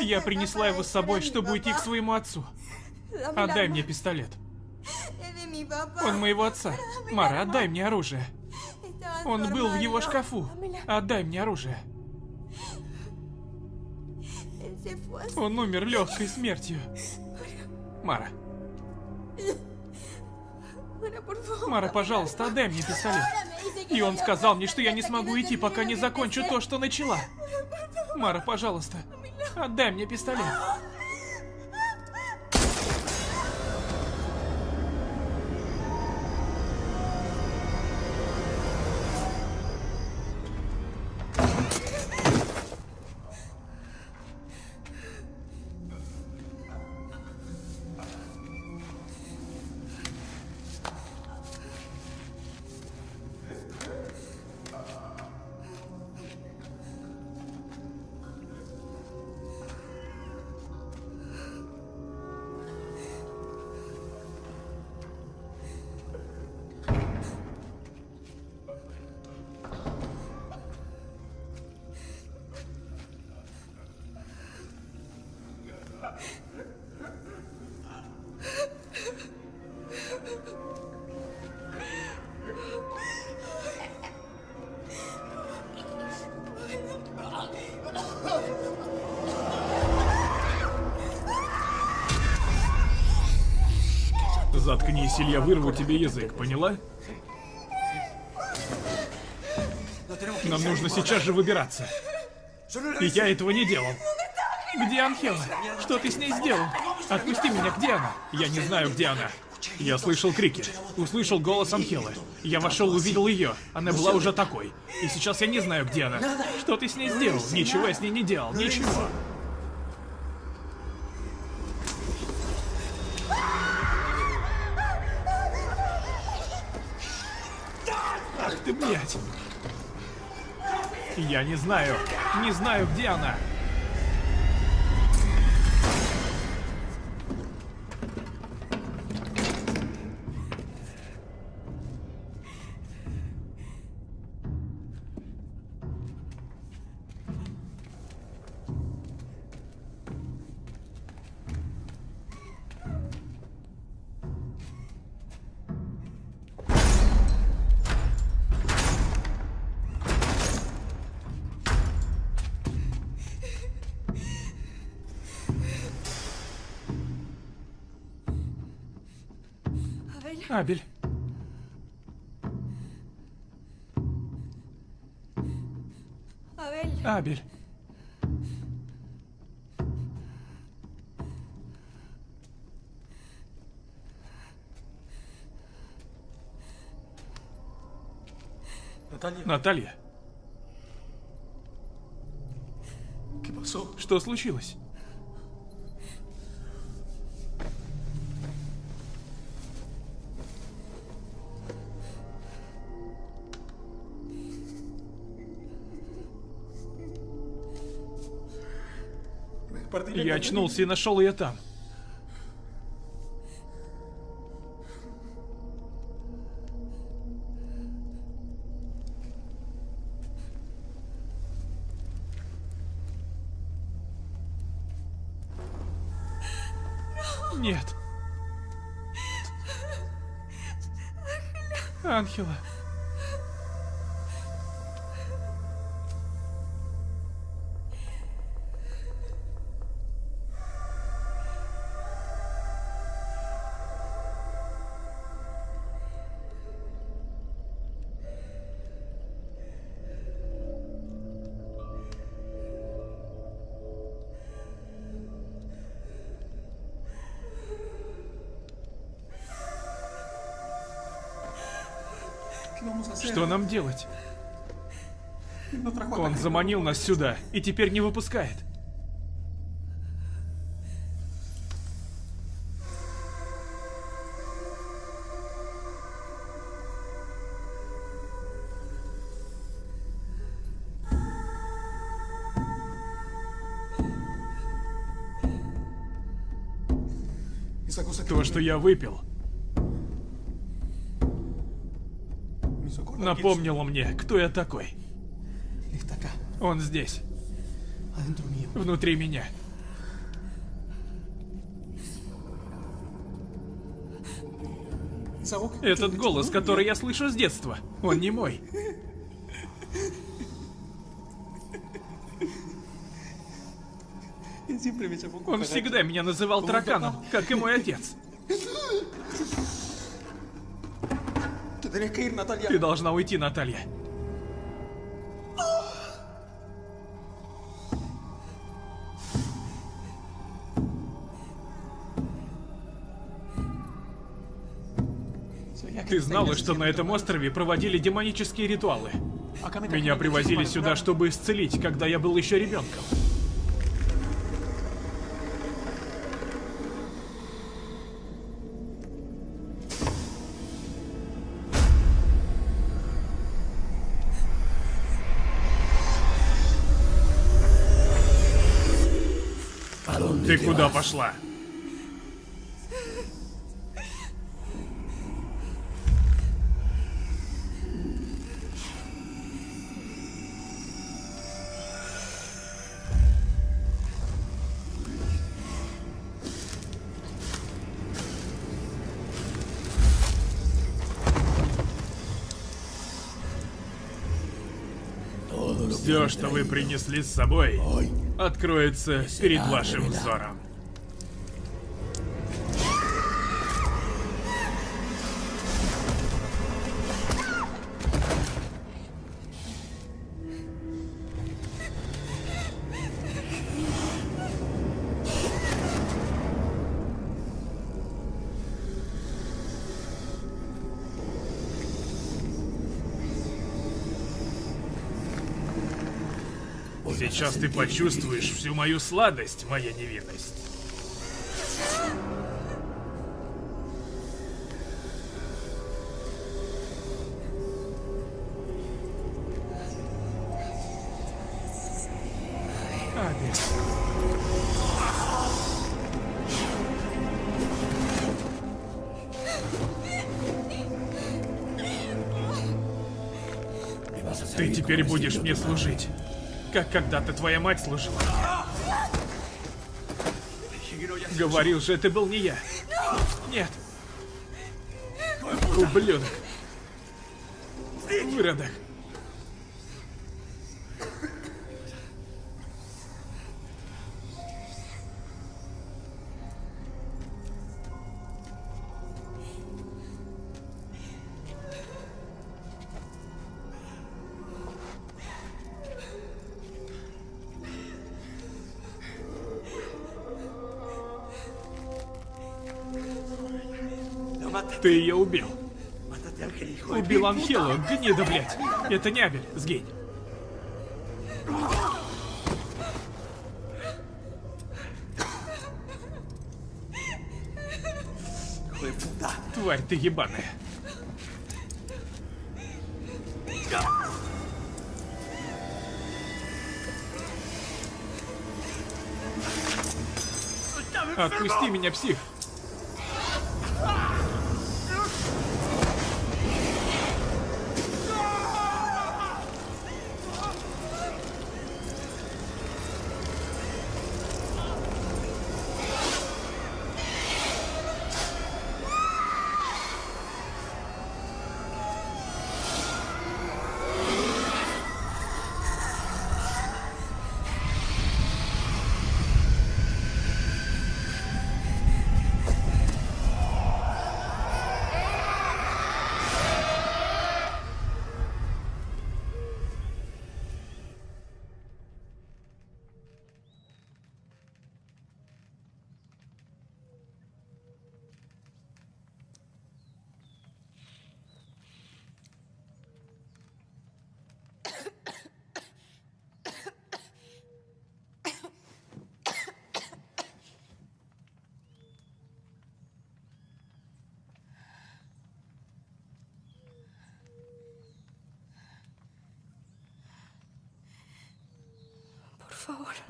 Я принесла его с собой, чтобы уйти к своему отцу. Отдай мне пистолет. Он моего отца. Мара, отдай мне оружие. Он был в его шкафу. Отдай мне оружие. Он умер легкой смертью. Мара. Мара, пожалуйста, отдай мне пистолет. И он сказал мне, что я не смогу идти, пока не закончу то, что начала. Мара, пожалуйста, отдай мне пистолет. Заткнись, или я вырву тебе язык, поняла? Нам нужно сейчас же выбираться. И я этого не делал. Где Анхела? Что ты с ней сделал? Отпусти меня, где она? Я не знаю, где она. Я слышал крики, услышал голос Анхелы. Я вошел, увидел ее. Она была уже такой. И сейчас я не знаю, где она. Что ты с ней сделал? Ничего я с ней не делал, ничего. Не знаю. Не знаю, где она. Абель. Абель. Наталья. Что случилось? Я очнулся и нашел ее там. Что нам делать? Он заманил нас сюда и теперь не выпускает. То, что я выпил, напомнило мне, кто я такой. Он здесь. Внутри меня. Этот голос, который я слышу с детства, он не мой. Он всегда меня называл тараканом, как и мой отец. Ты должна уйти, Наталья. Ты знала, что на этом острове проводили демонические ритуалы? Меня привозили сюда, чтобы исцелить, когда я был еще ребенком. Пошла? Все, что вы принесли с собой, откроется перед вашим взором. Сейчас ты почувствуешь всю мою сладость, моя невинность. Ты теперь будешь мне служить, как когда-то твоя мать служила. Говорил же, это был не я. Нет. Ублюдок. Выродок. Анхелу, гнида, блядь. Это не Абель, сгинь. Тварь ты ебаная. Отпусти меня, псих.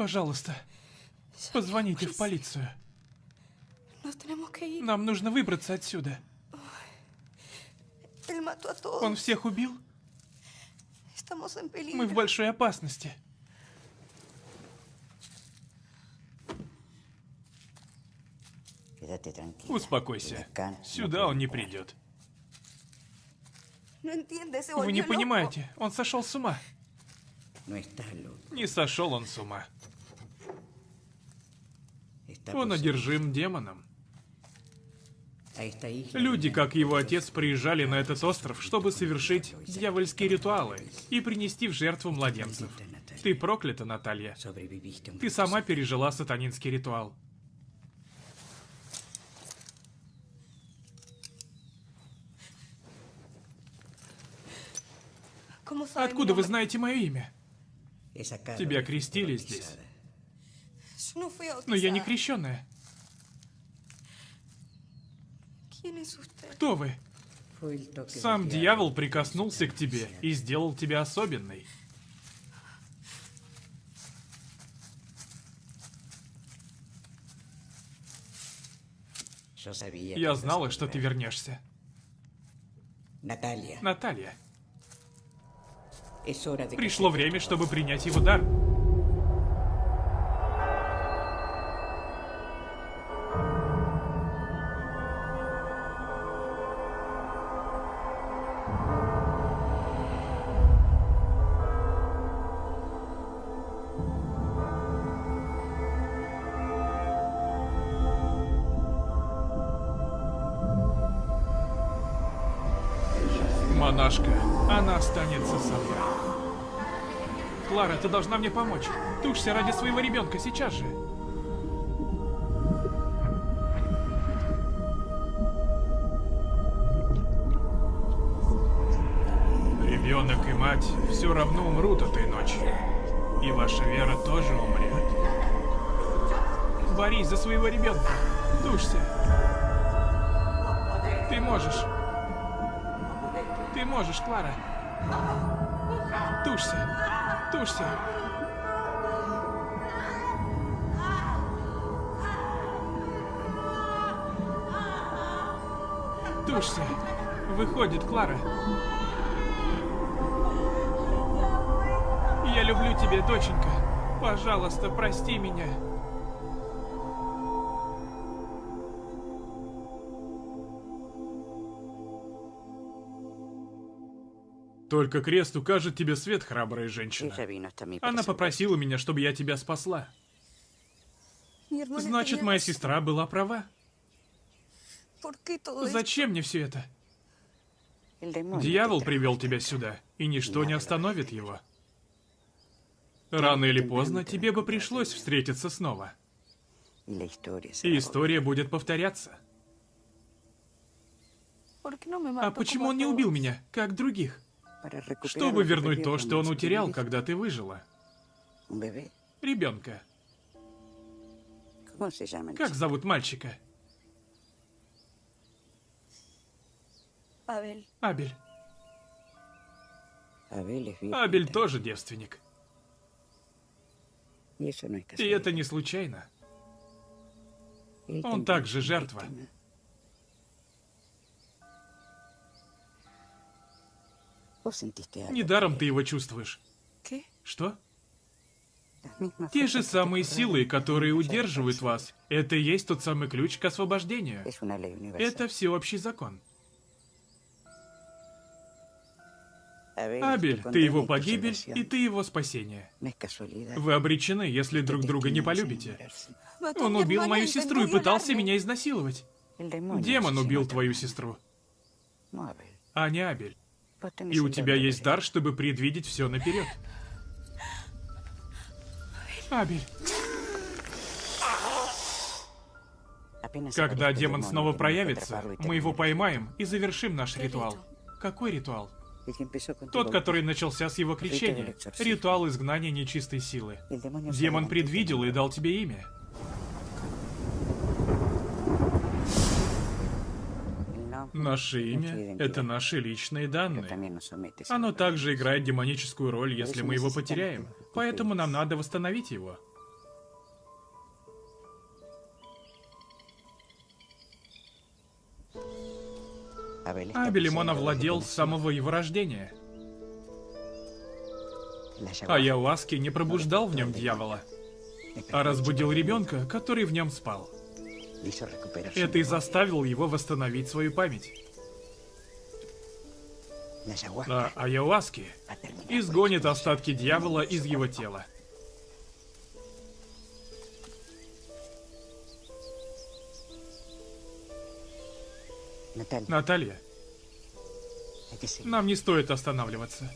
Пожалуйста, позвоните в полицию. Нам нужно выбраться отсюда. Он всех убил? Мы в большой опасности. Успокойся. Сюда он не придет. Вы не понимаете, он сошел с ума. Loco. Не сошел он с ума. Он одержим демоном. Люди, как его отец, приезжали на этот остров, чтобы совершить дьявольские ритуалы и принести в жертву младенцев. Ты проклята, Наталья. Ты сама пережила сатанинский ритуал. ¿Cómo sabe mi Откуда вы знаете мое имя? Тебя крестили здесь. Но я не крещенная. Кто вы? Сам дьявол прикоснулся к тебе и сделал тебя особенной. Я знала, что ты вернешься. Наталья, que пришло время, чтобы принять его дар. Должна мне помочь. Тушься ради своего ребенка сейчас же. Ребенок и мать все равно умрут этой ночью. И ваша вера тоже умрет. Борись за своего ребенка. Тушься. Ты можешь. Ты можешь, Клара. Тушься. Тушься. Тушься. Выходит, Клара. Я люблю тебя, доченька. Пожалуйста, прости меня. Только крест укажет тебе свет, храбрая женщина. Она попросила меня, чтобы я тебя спасла. Значит, моя сестра была права. Зачем мне все это? Дьявол привел тебя сюда, и ничто не остановит его. Рано или поздно тебе бы пришлось встретиться снова. И история будет повторяться. ¿Por qué no me А почему он не убил меня, как других? Чтобы вернуть то, что он утерял, когда ты выжила. Ребенка. Как зовут мальчика? Абель. Абель también. тоже девственник. И это не случайно. Он также жертва. Недаром ты его чувствуешь. Что? Те же самые силы, которые удерживают вас. Это и есть тот самый ключ к освобождению. Это всеобщий закон. Абель, ты его погибель, и ты его спасение. Вы обречены, если друг друга не полюбите. Он убил мою сестру и пытался меня изнасиловать. Демон убил твою сестру, а не Абель. И у тебя есть дар, чтобы предвидеть все наперед. Абель, когда демон снова проявится, мы его поймаем и завершим наш ритуал. Какой ритуал? Тот, который начался с его крещения. Ритуал изгнания нечистой силы. Демон предвидел и дал тебе имя. Наше имя — это наши личные данные. Оно также играет демоническую роль, если мы его потеряем. Поэтому нам надо восстановить его. Abel está Абелем он poseído овладел с самого его рождения. А ayahuasca Яуаски не пробуждал в нем дьявола, а разбудил ребенка, который в нем спал. Это и memoria. заставил его восстановить свою память. А a terminar изгонит остатки дьявола из его тела. Наталья, нам не стоит останавливаться.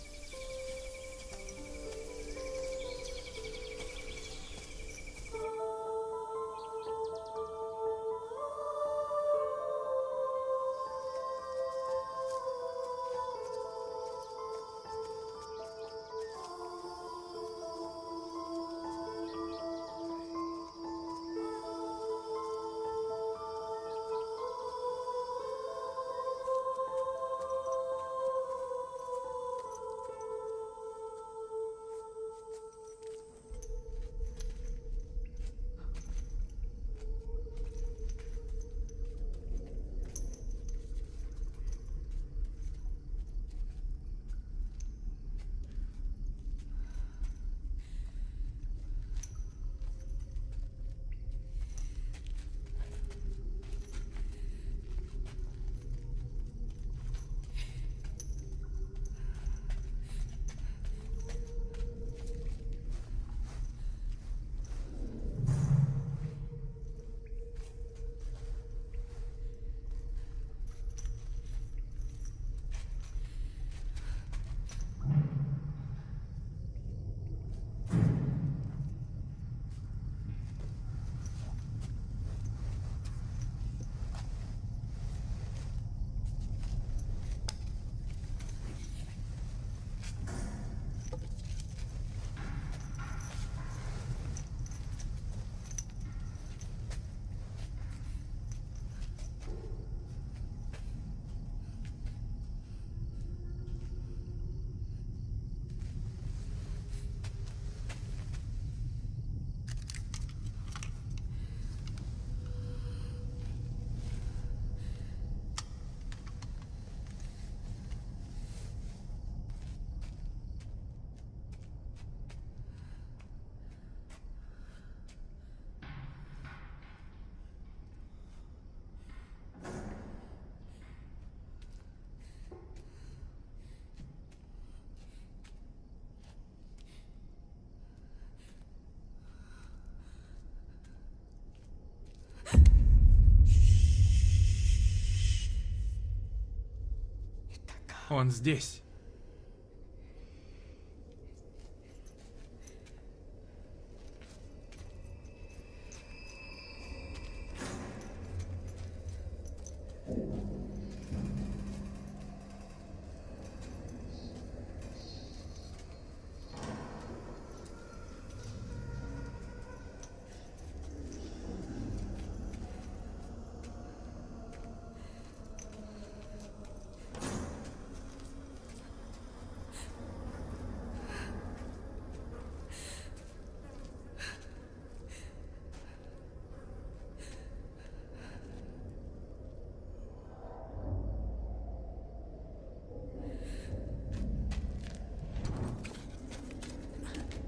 Он здесь.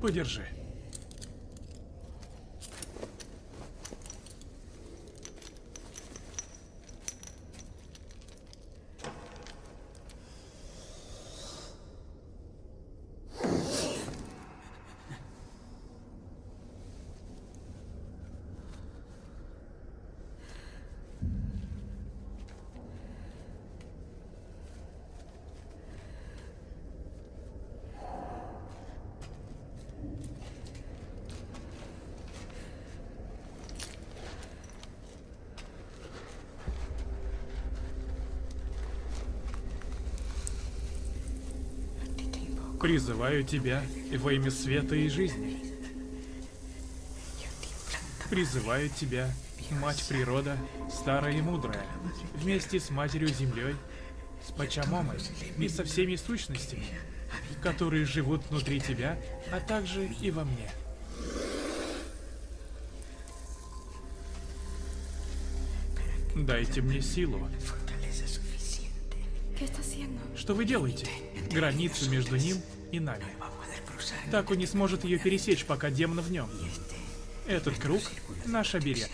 Подержи. Призываю тебя во имя света и жизни. Призываю тебя, Мать Природа, старая и мудрая, вместе с Матерью Землей, с Пачамомой и со всеми сущностями, которые живут внутри тебя, а также и во мне. Дайте мне силу. Что вы делаете? Границу между ним и нами. Так он не сможет ее пересечь, пока демон в нем. Этот круг — наш оберег.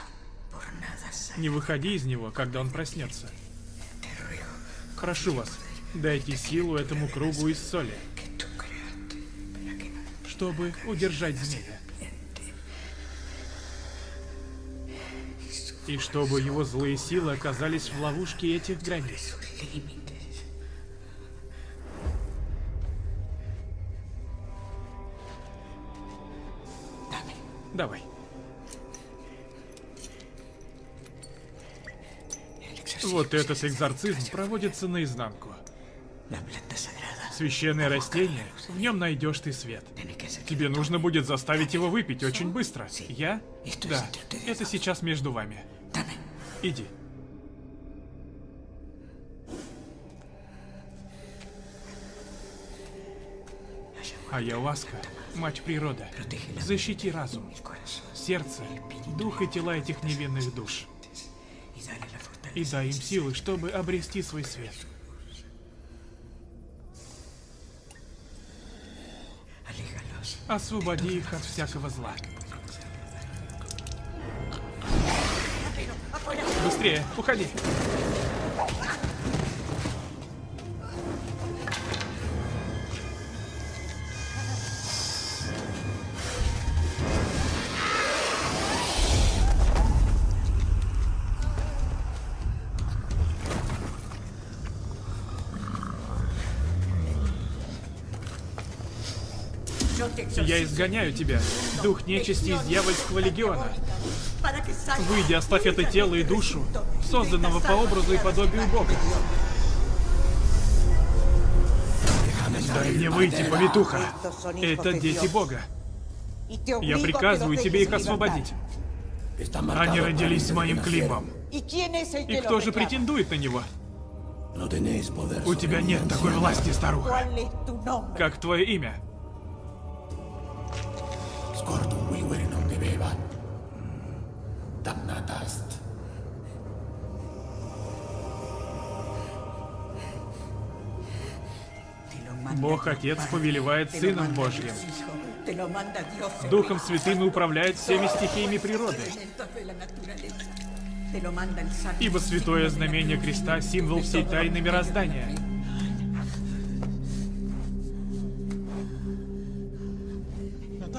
Не выходи из него, когда он проснется. Прошу вас, дайте силу этому кругу из соли, чтобы удержать змея. И чтобы его злые силы оказались в ловушке этих границ. Вот этот экзорцизм проводится наизнанку. Священное растение, в нем найдешь ты свет. Тебе нужно будет заставить его выпить очень быстро. Я? Да, это сейчас между вами. Иди. Ayahuasca Мать природа, защити разум, сердце, дух и тела этих невинных душ. И дай им силы, чтобы обрести свой свет. Освободи их от всякого зла. Быстрее, уходи. Я изгоняю тебя, дух нечисти из дьявольского легиона. Выйди, оставь это тело и душу, созданного по образу и подобию Бога. Дай мне выйти, повитуха. Это дети Бога. Я приказываю тебе их освободить. Они родились с моим Климом. И кто же претендует на него? У тебя нет такой власти, старуха. Как твое имя? Scortum vivere non debeva. Damnata est. Бог Отец повелевает Сыном Божьим. Духом Святым управляет всеми стихиями природы. Ибо святое знамение креста — символ всей тайны мироздания.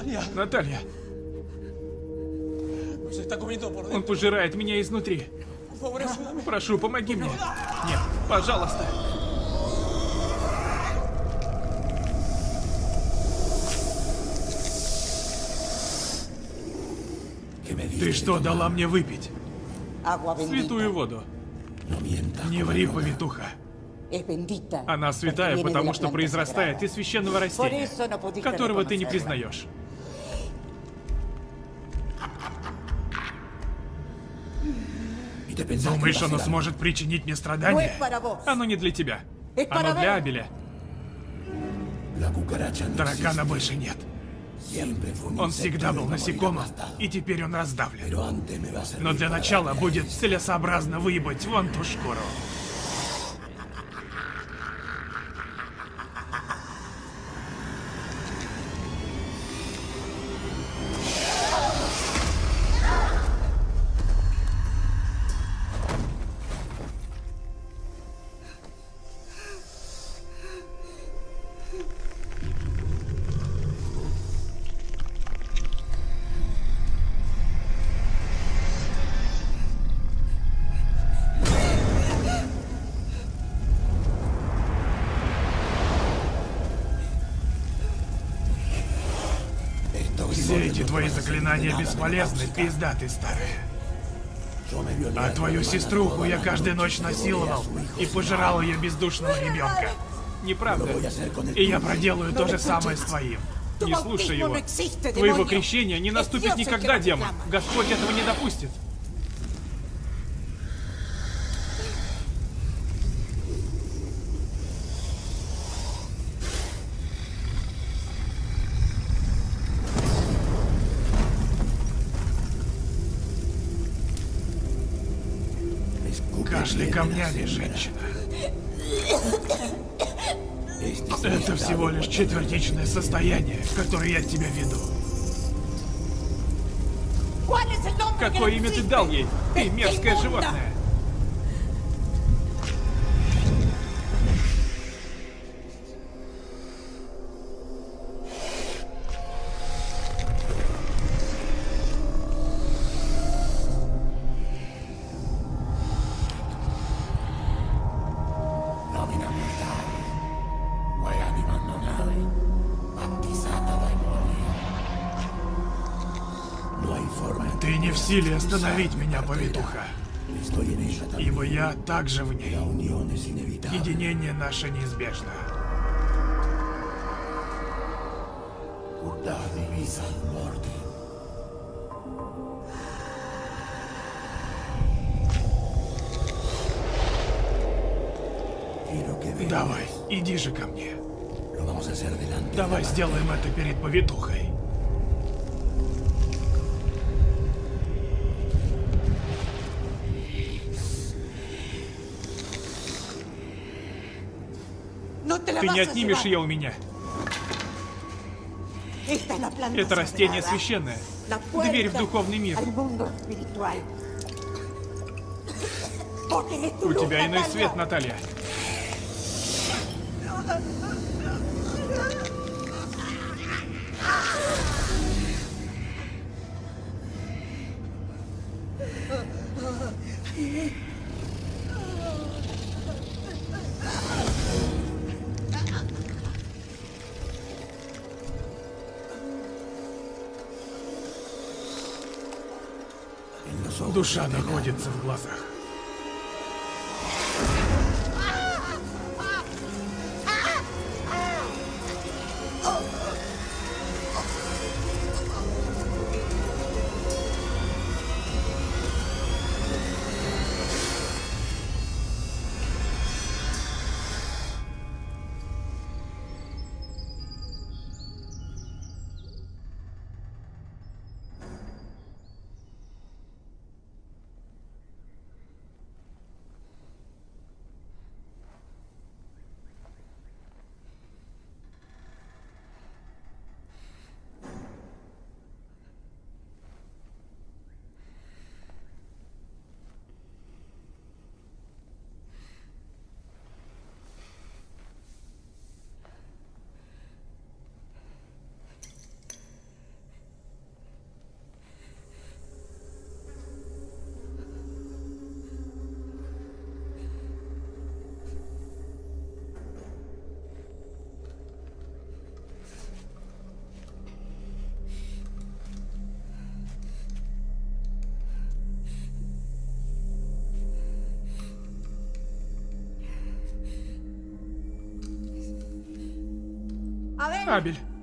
Наталья! Наталья! Он пожирает меня изнутри. Прошу, помоги мне. Нет, пожалуйста. Ты что, дала мне выпить? Святую воду. Не ври, повитуха. Она святая, потому что произрастает из священного растения, которого ты не признаешь. Думаешь, оно сможет причинить мне страдания? Оно не для тебя. Оно для Абеля. Таракана больше нет. Он всегда был насекомым, и теперь он раздавлен. Но для начала будет целесообразно выебать вон ту шкуру. Заклинания бесполезны, пизда ты старая. А твою сеструху я каждую ночь насиловал и пожирал ее бездушного ребенка. Неправда. И я проделаю то же самое с твоим. Не слушай его. Твоего крещения не наступит никогда, демон. Господь этого не допустит. Камнями, женщина. Это всего лишь четвертичное состояние, которое я тебя веду. Какое имя ты дал ей? Ты мерзкое животное. Остановить меня, повитуха. Ибо я также в ней. Единение наше неизбежно. Давай, иди же ко мне. Давай сделаем это перед повитухой. Ты не отнимешь ее у меня. Это растение священное. Дверь в духовный мир. У тебя иной свет, Наталья. Душа находится в глазах. sabe?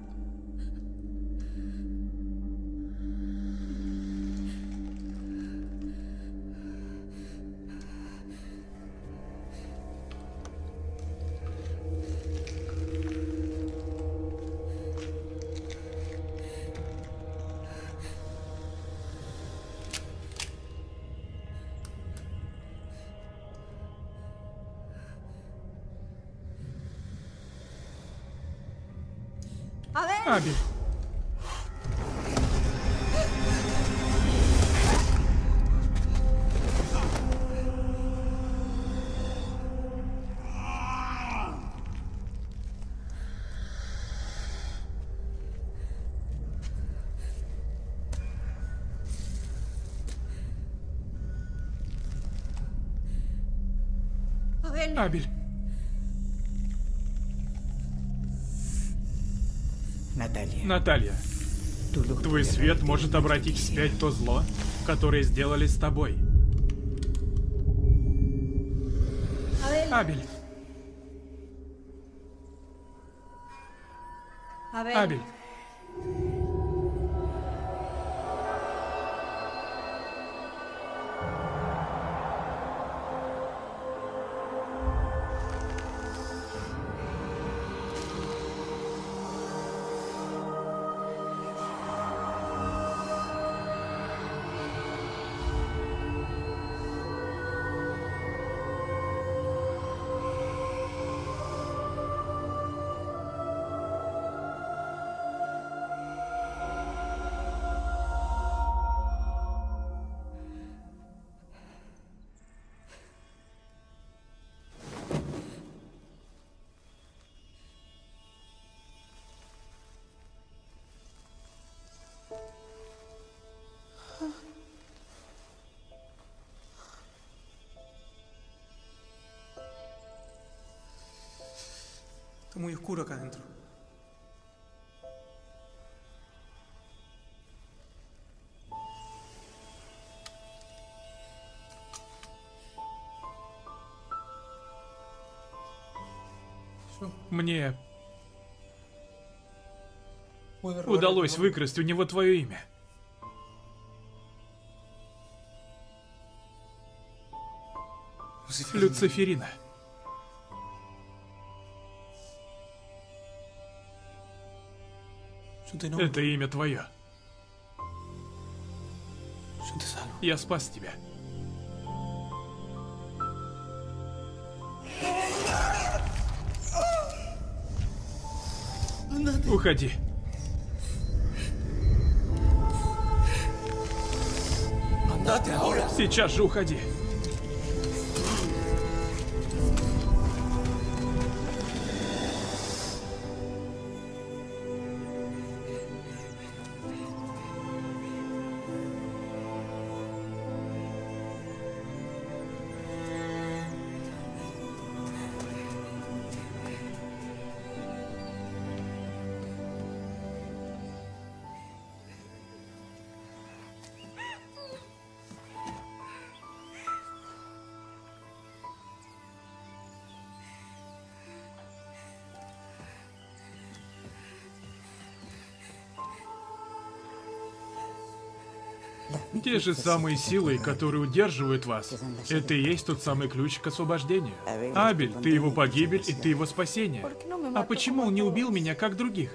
Абель. Abel. Наталья, твой свет может обратить вспять то зло, которое сделали с тобой. Абель. Абель. Oscuro acá adentro. Мне удалось выкрасть у него твое имя. Люциферина. Это имя твое. Я спас тебя. Уходи. Сейчас же уходи. Те же самые силы, которые удерживают вас, это и есть тот самый ключ к освобождению. Абель, ты его погибель, и ты его спасение. ¿Por qué no me А почему он не убил меня, как других?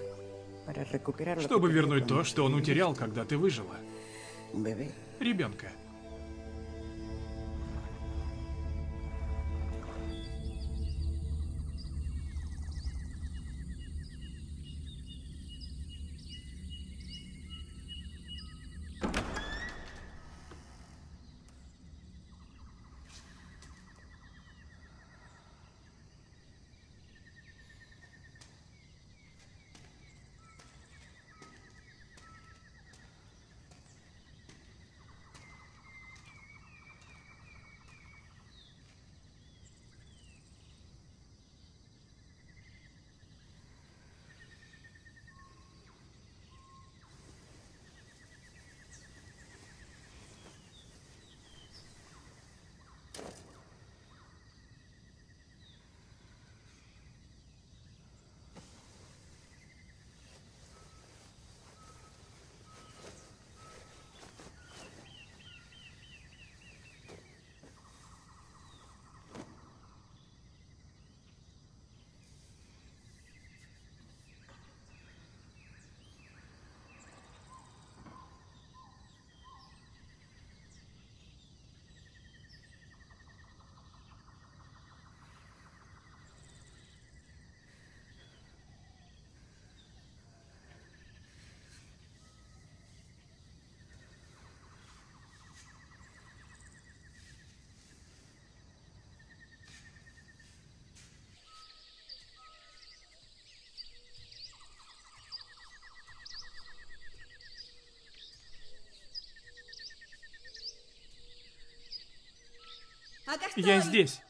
Чтобы вернуть то, что он утерял, когда ты выжила. Ребенка. Я здесь.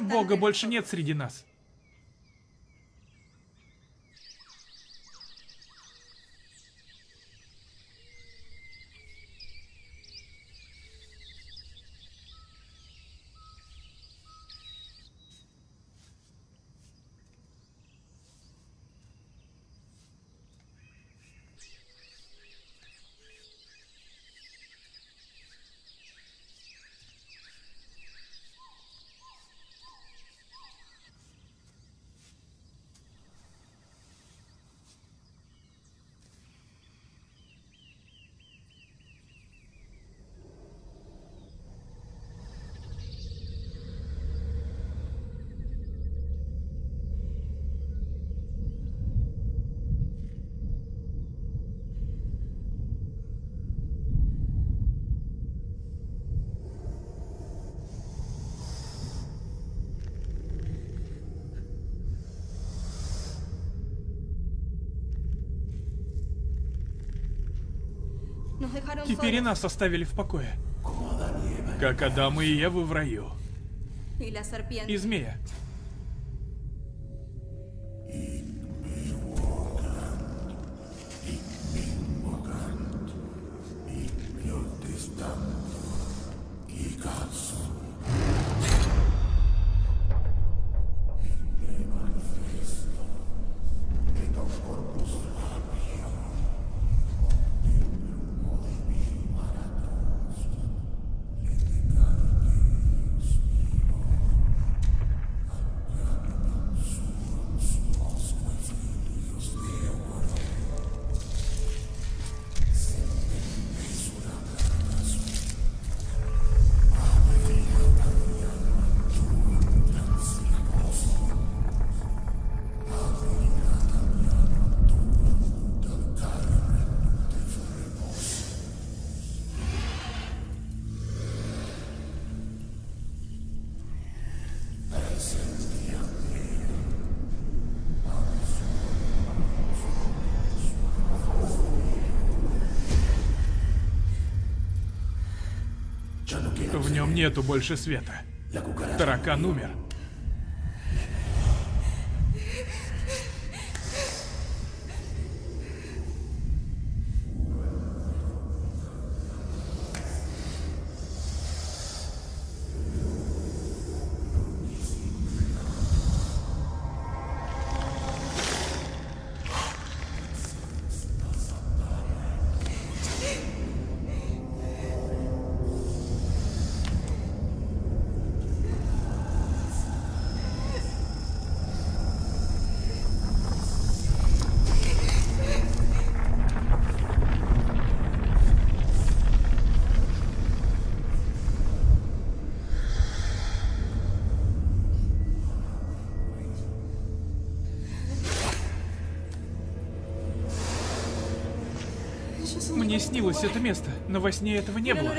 Бога больше нет среди нас. Теперь и нас оставили в покое. Как Адам и Еву в раю. И змея. Нету больше света. Таракан умер. Мне снилось это место, но во сне этого не было.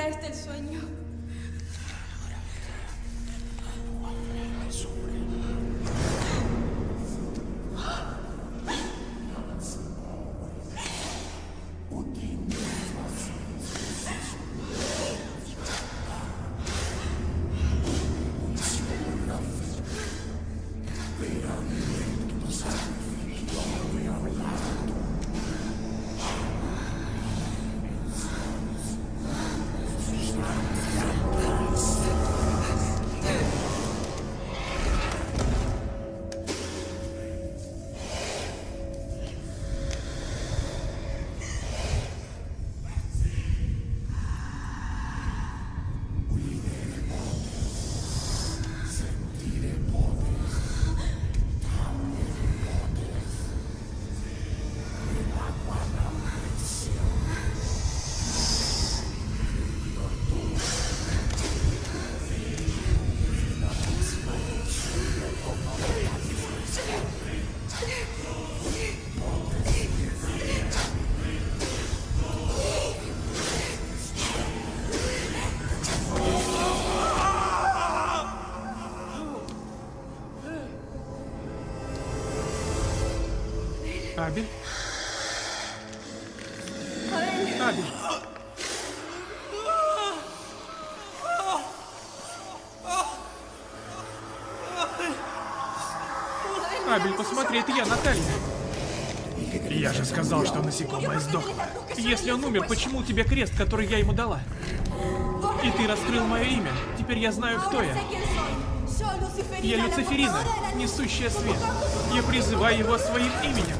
Насекомое сдохло. Если он умер, почему у тебя крест, который я ему дала? И ты раскрыл мое имя. Теперь я знаю, кто я. Я Люциферина, несущая свет. Я призываю его своим именем.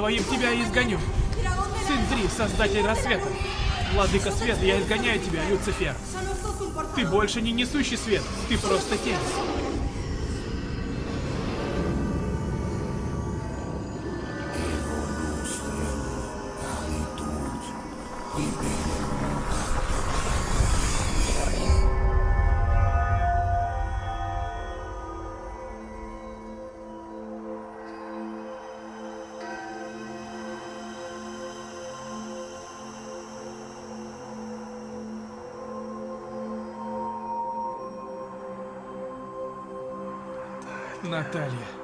Твоим тебя изгоню. Сын Зри, создатель рассвета. Владыка света, я изгоняю тебя, Люцифер. Ты больше не несущий свет, ты просто тень. Наталья.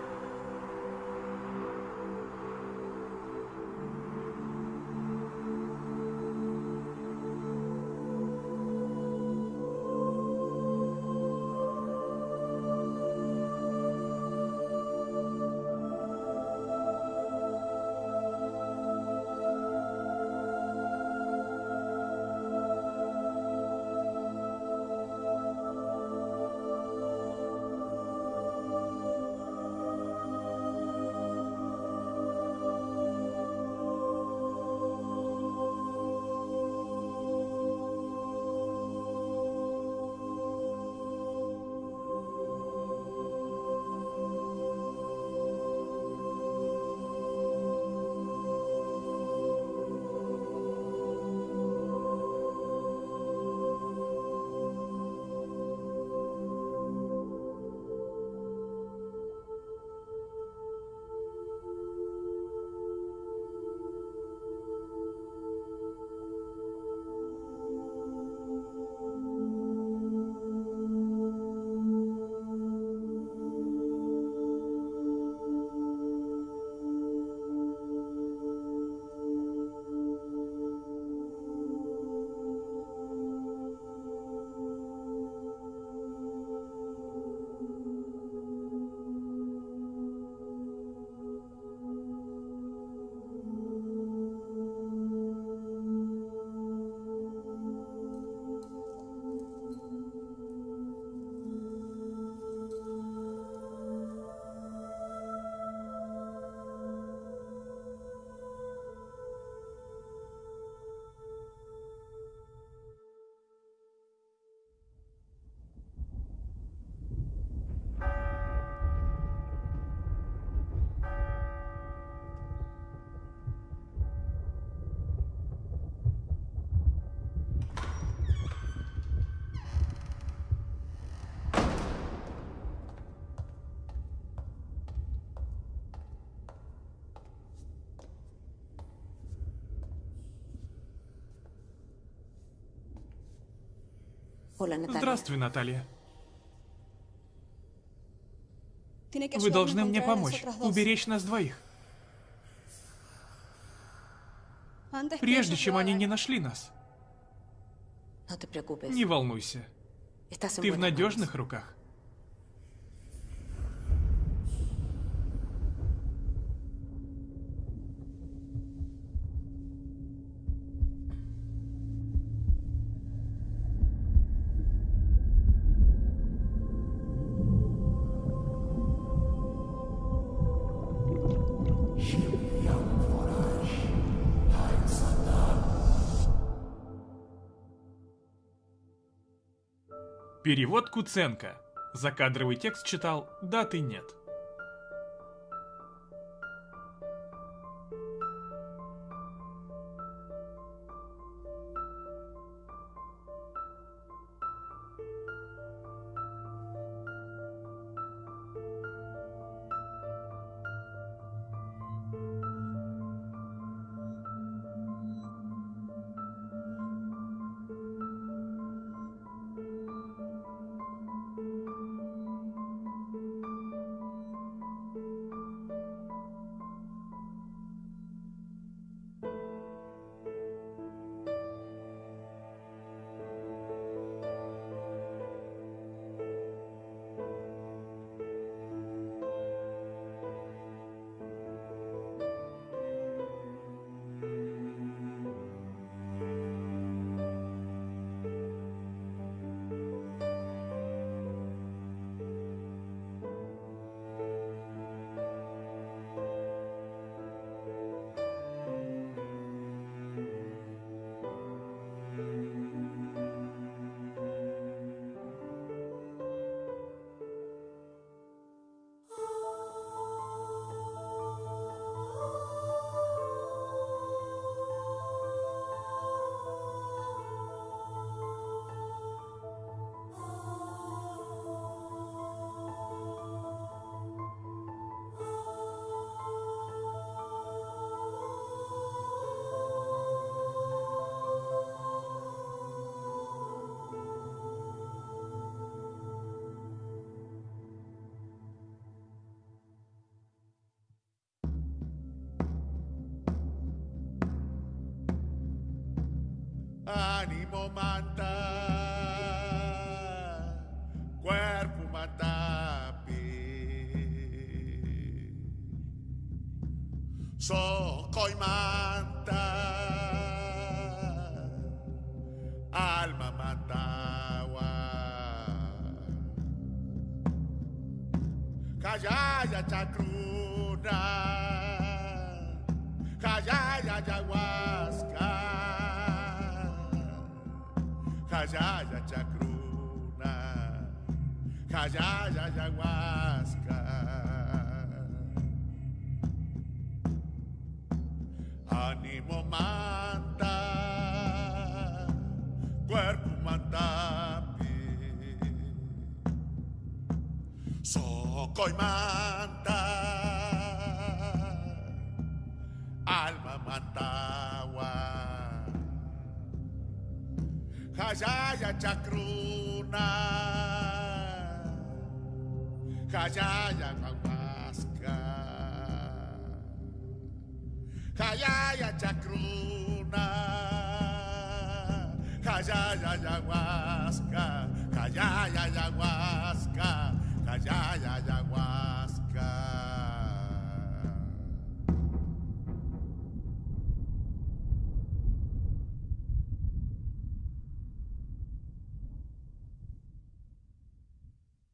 Здравствуй, Наталья. Вы должны мне помочь, уберечь нас двоих. Прежде чем они не нашли нас. Не волнуйся. Ты в надежных руках. Перевод Куценко. Закадровый текст читал «Даты нет».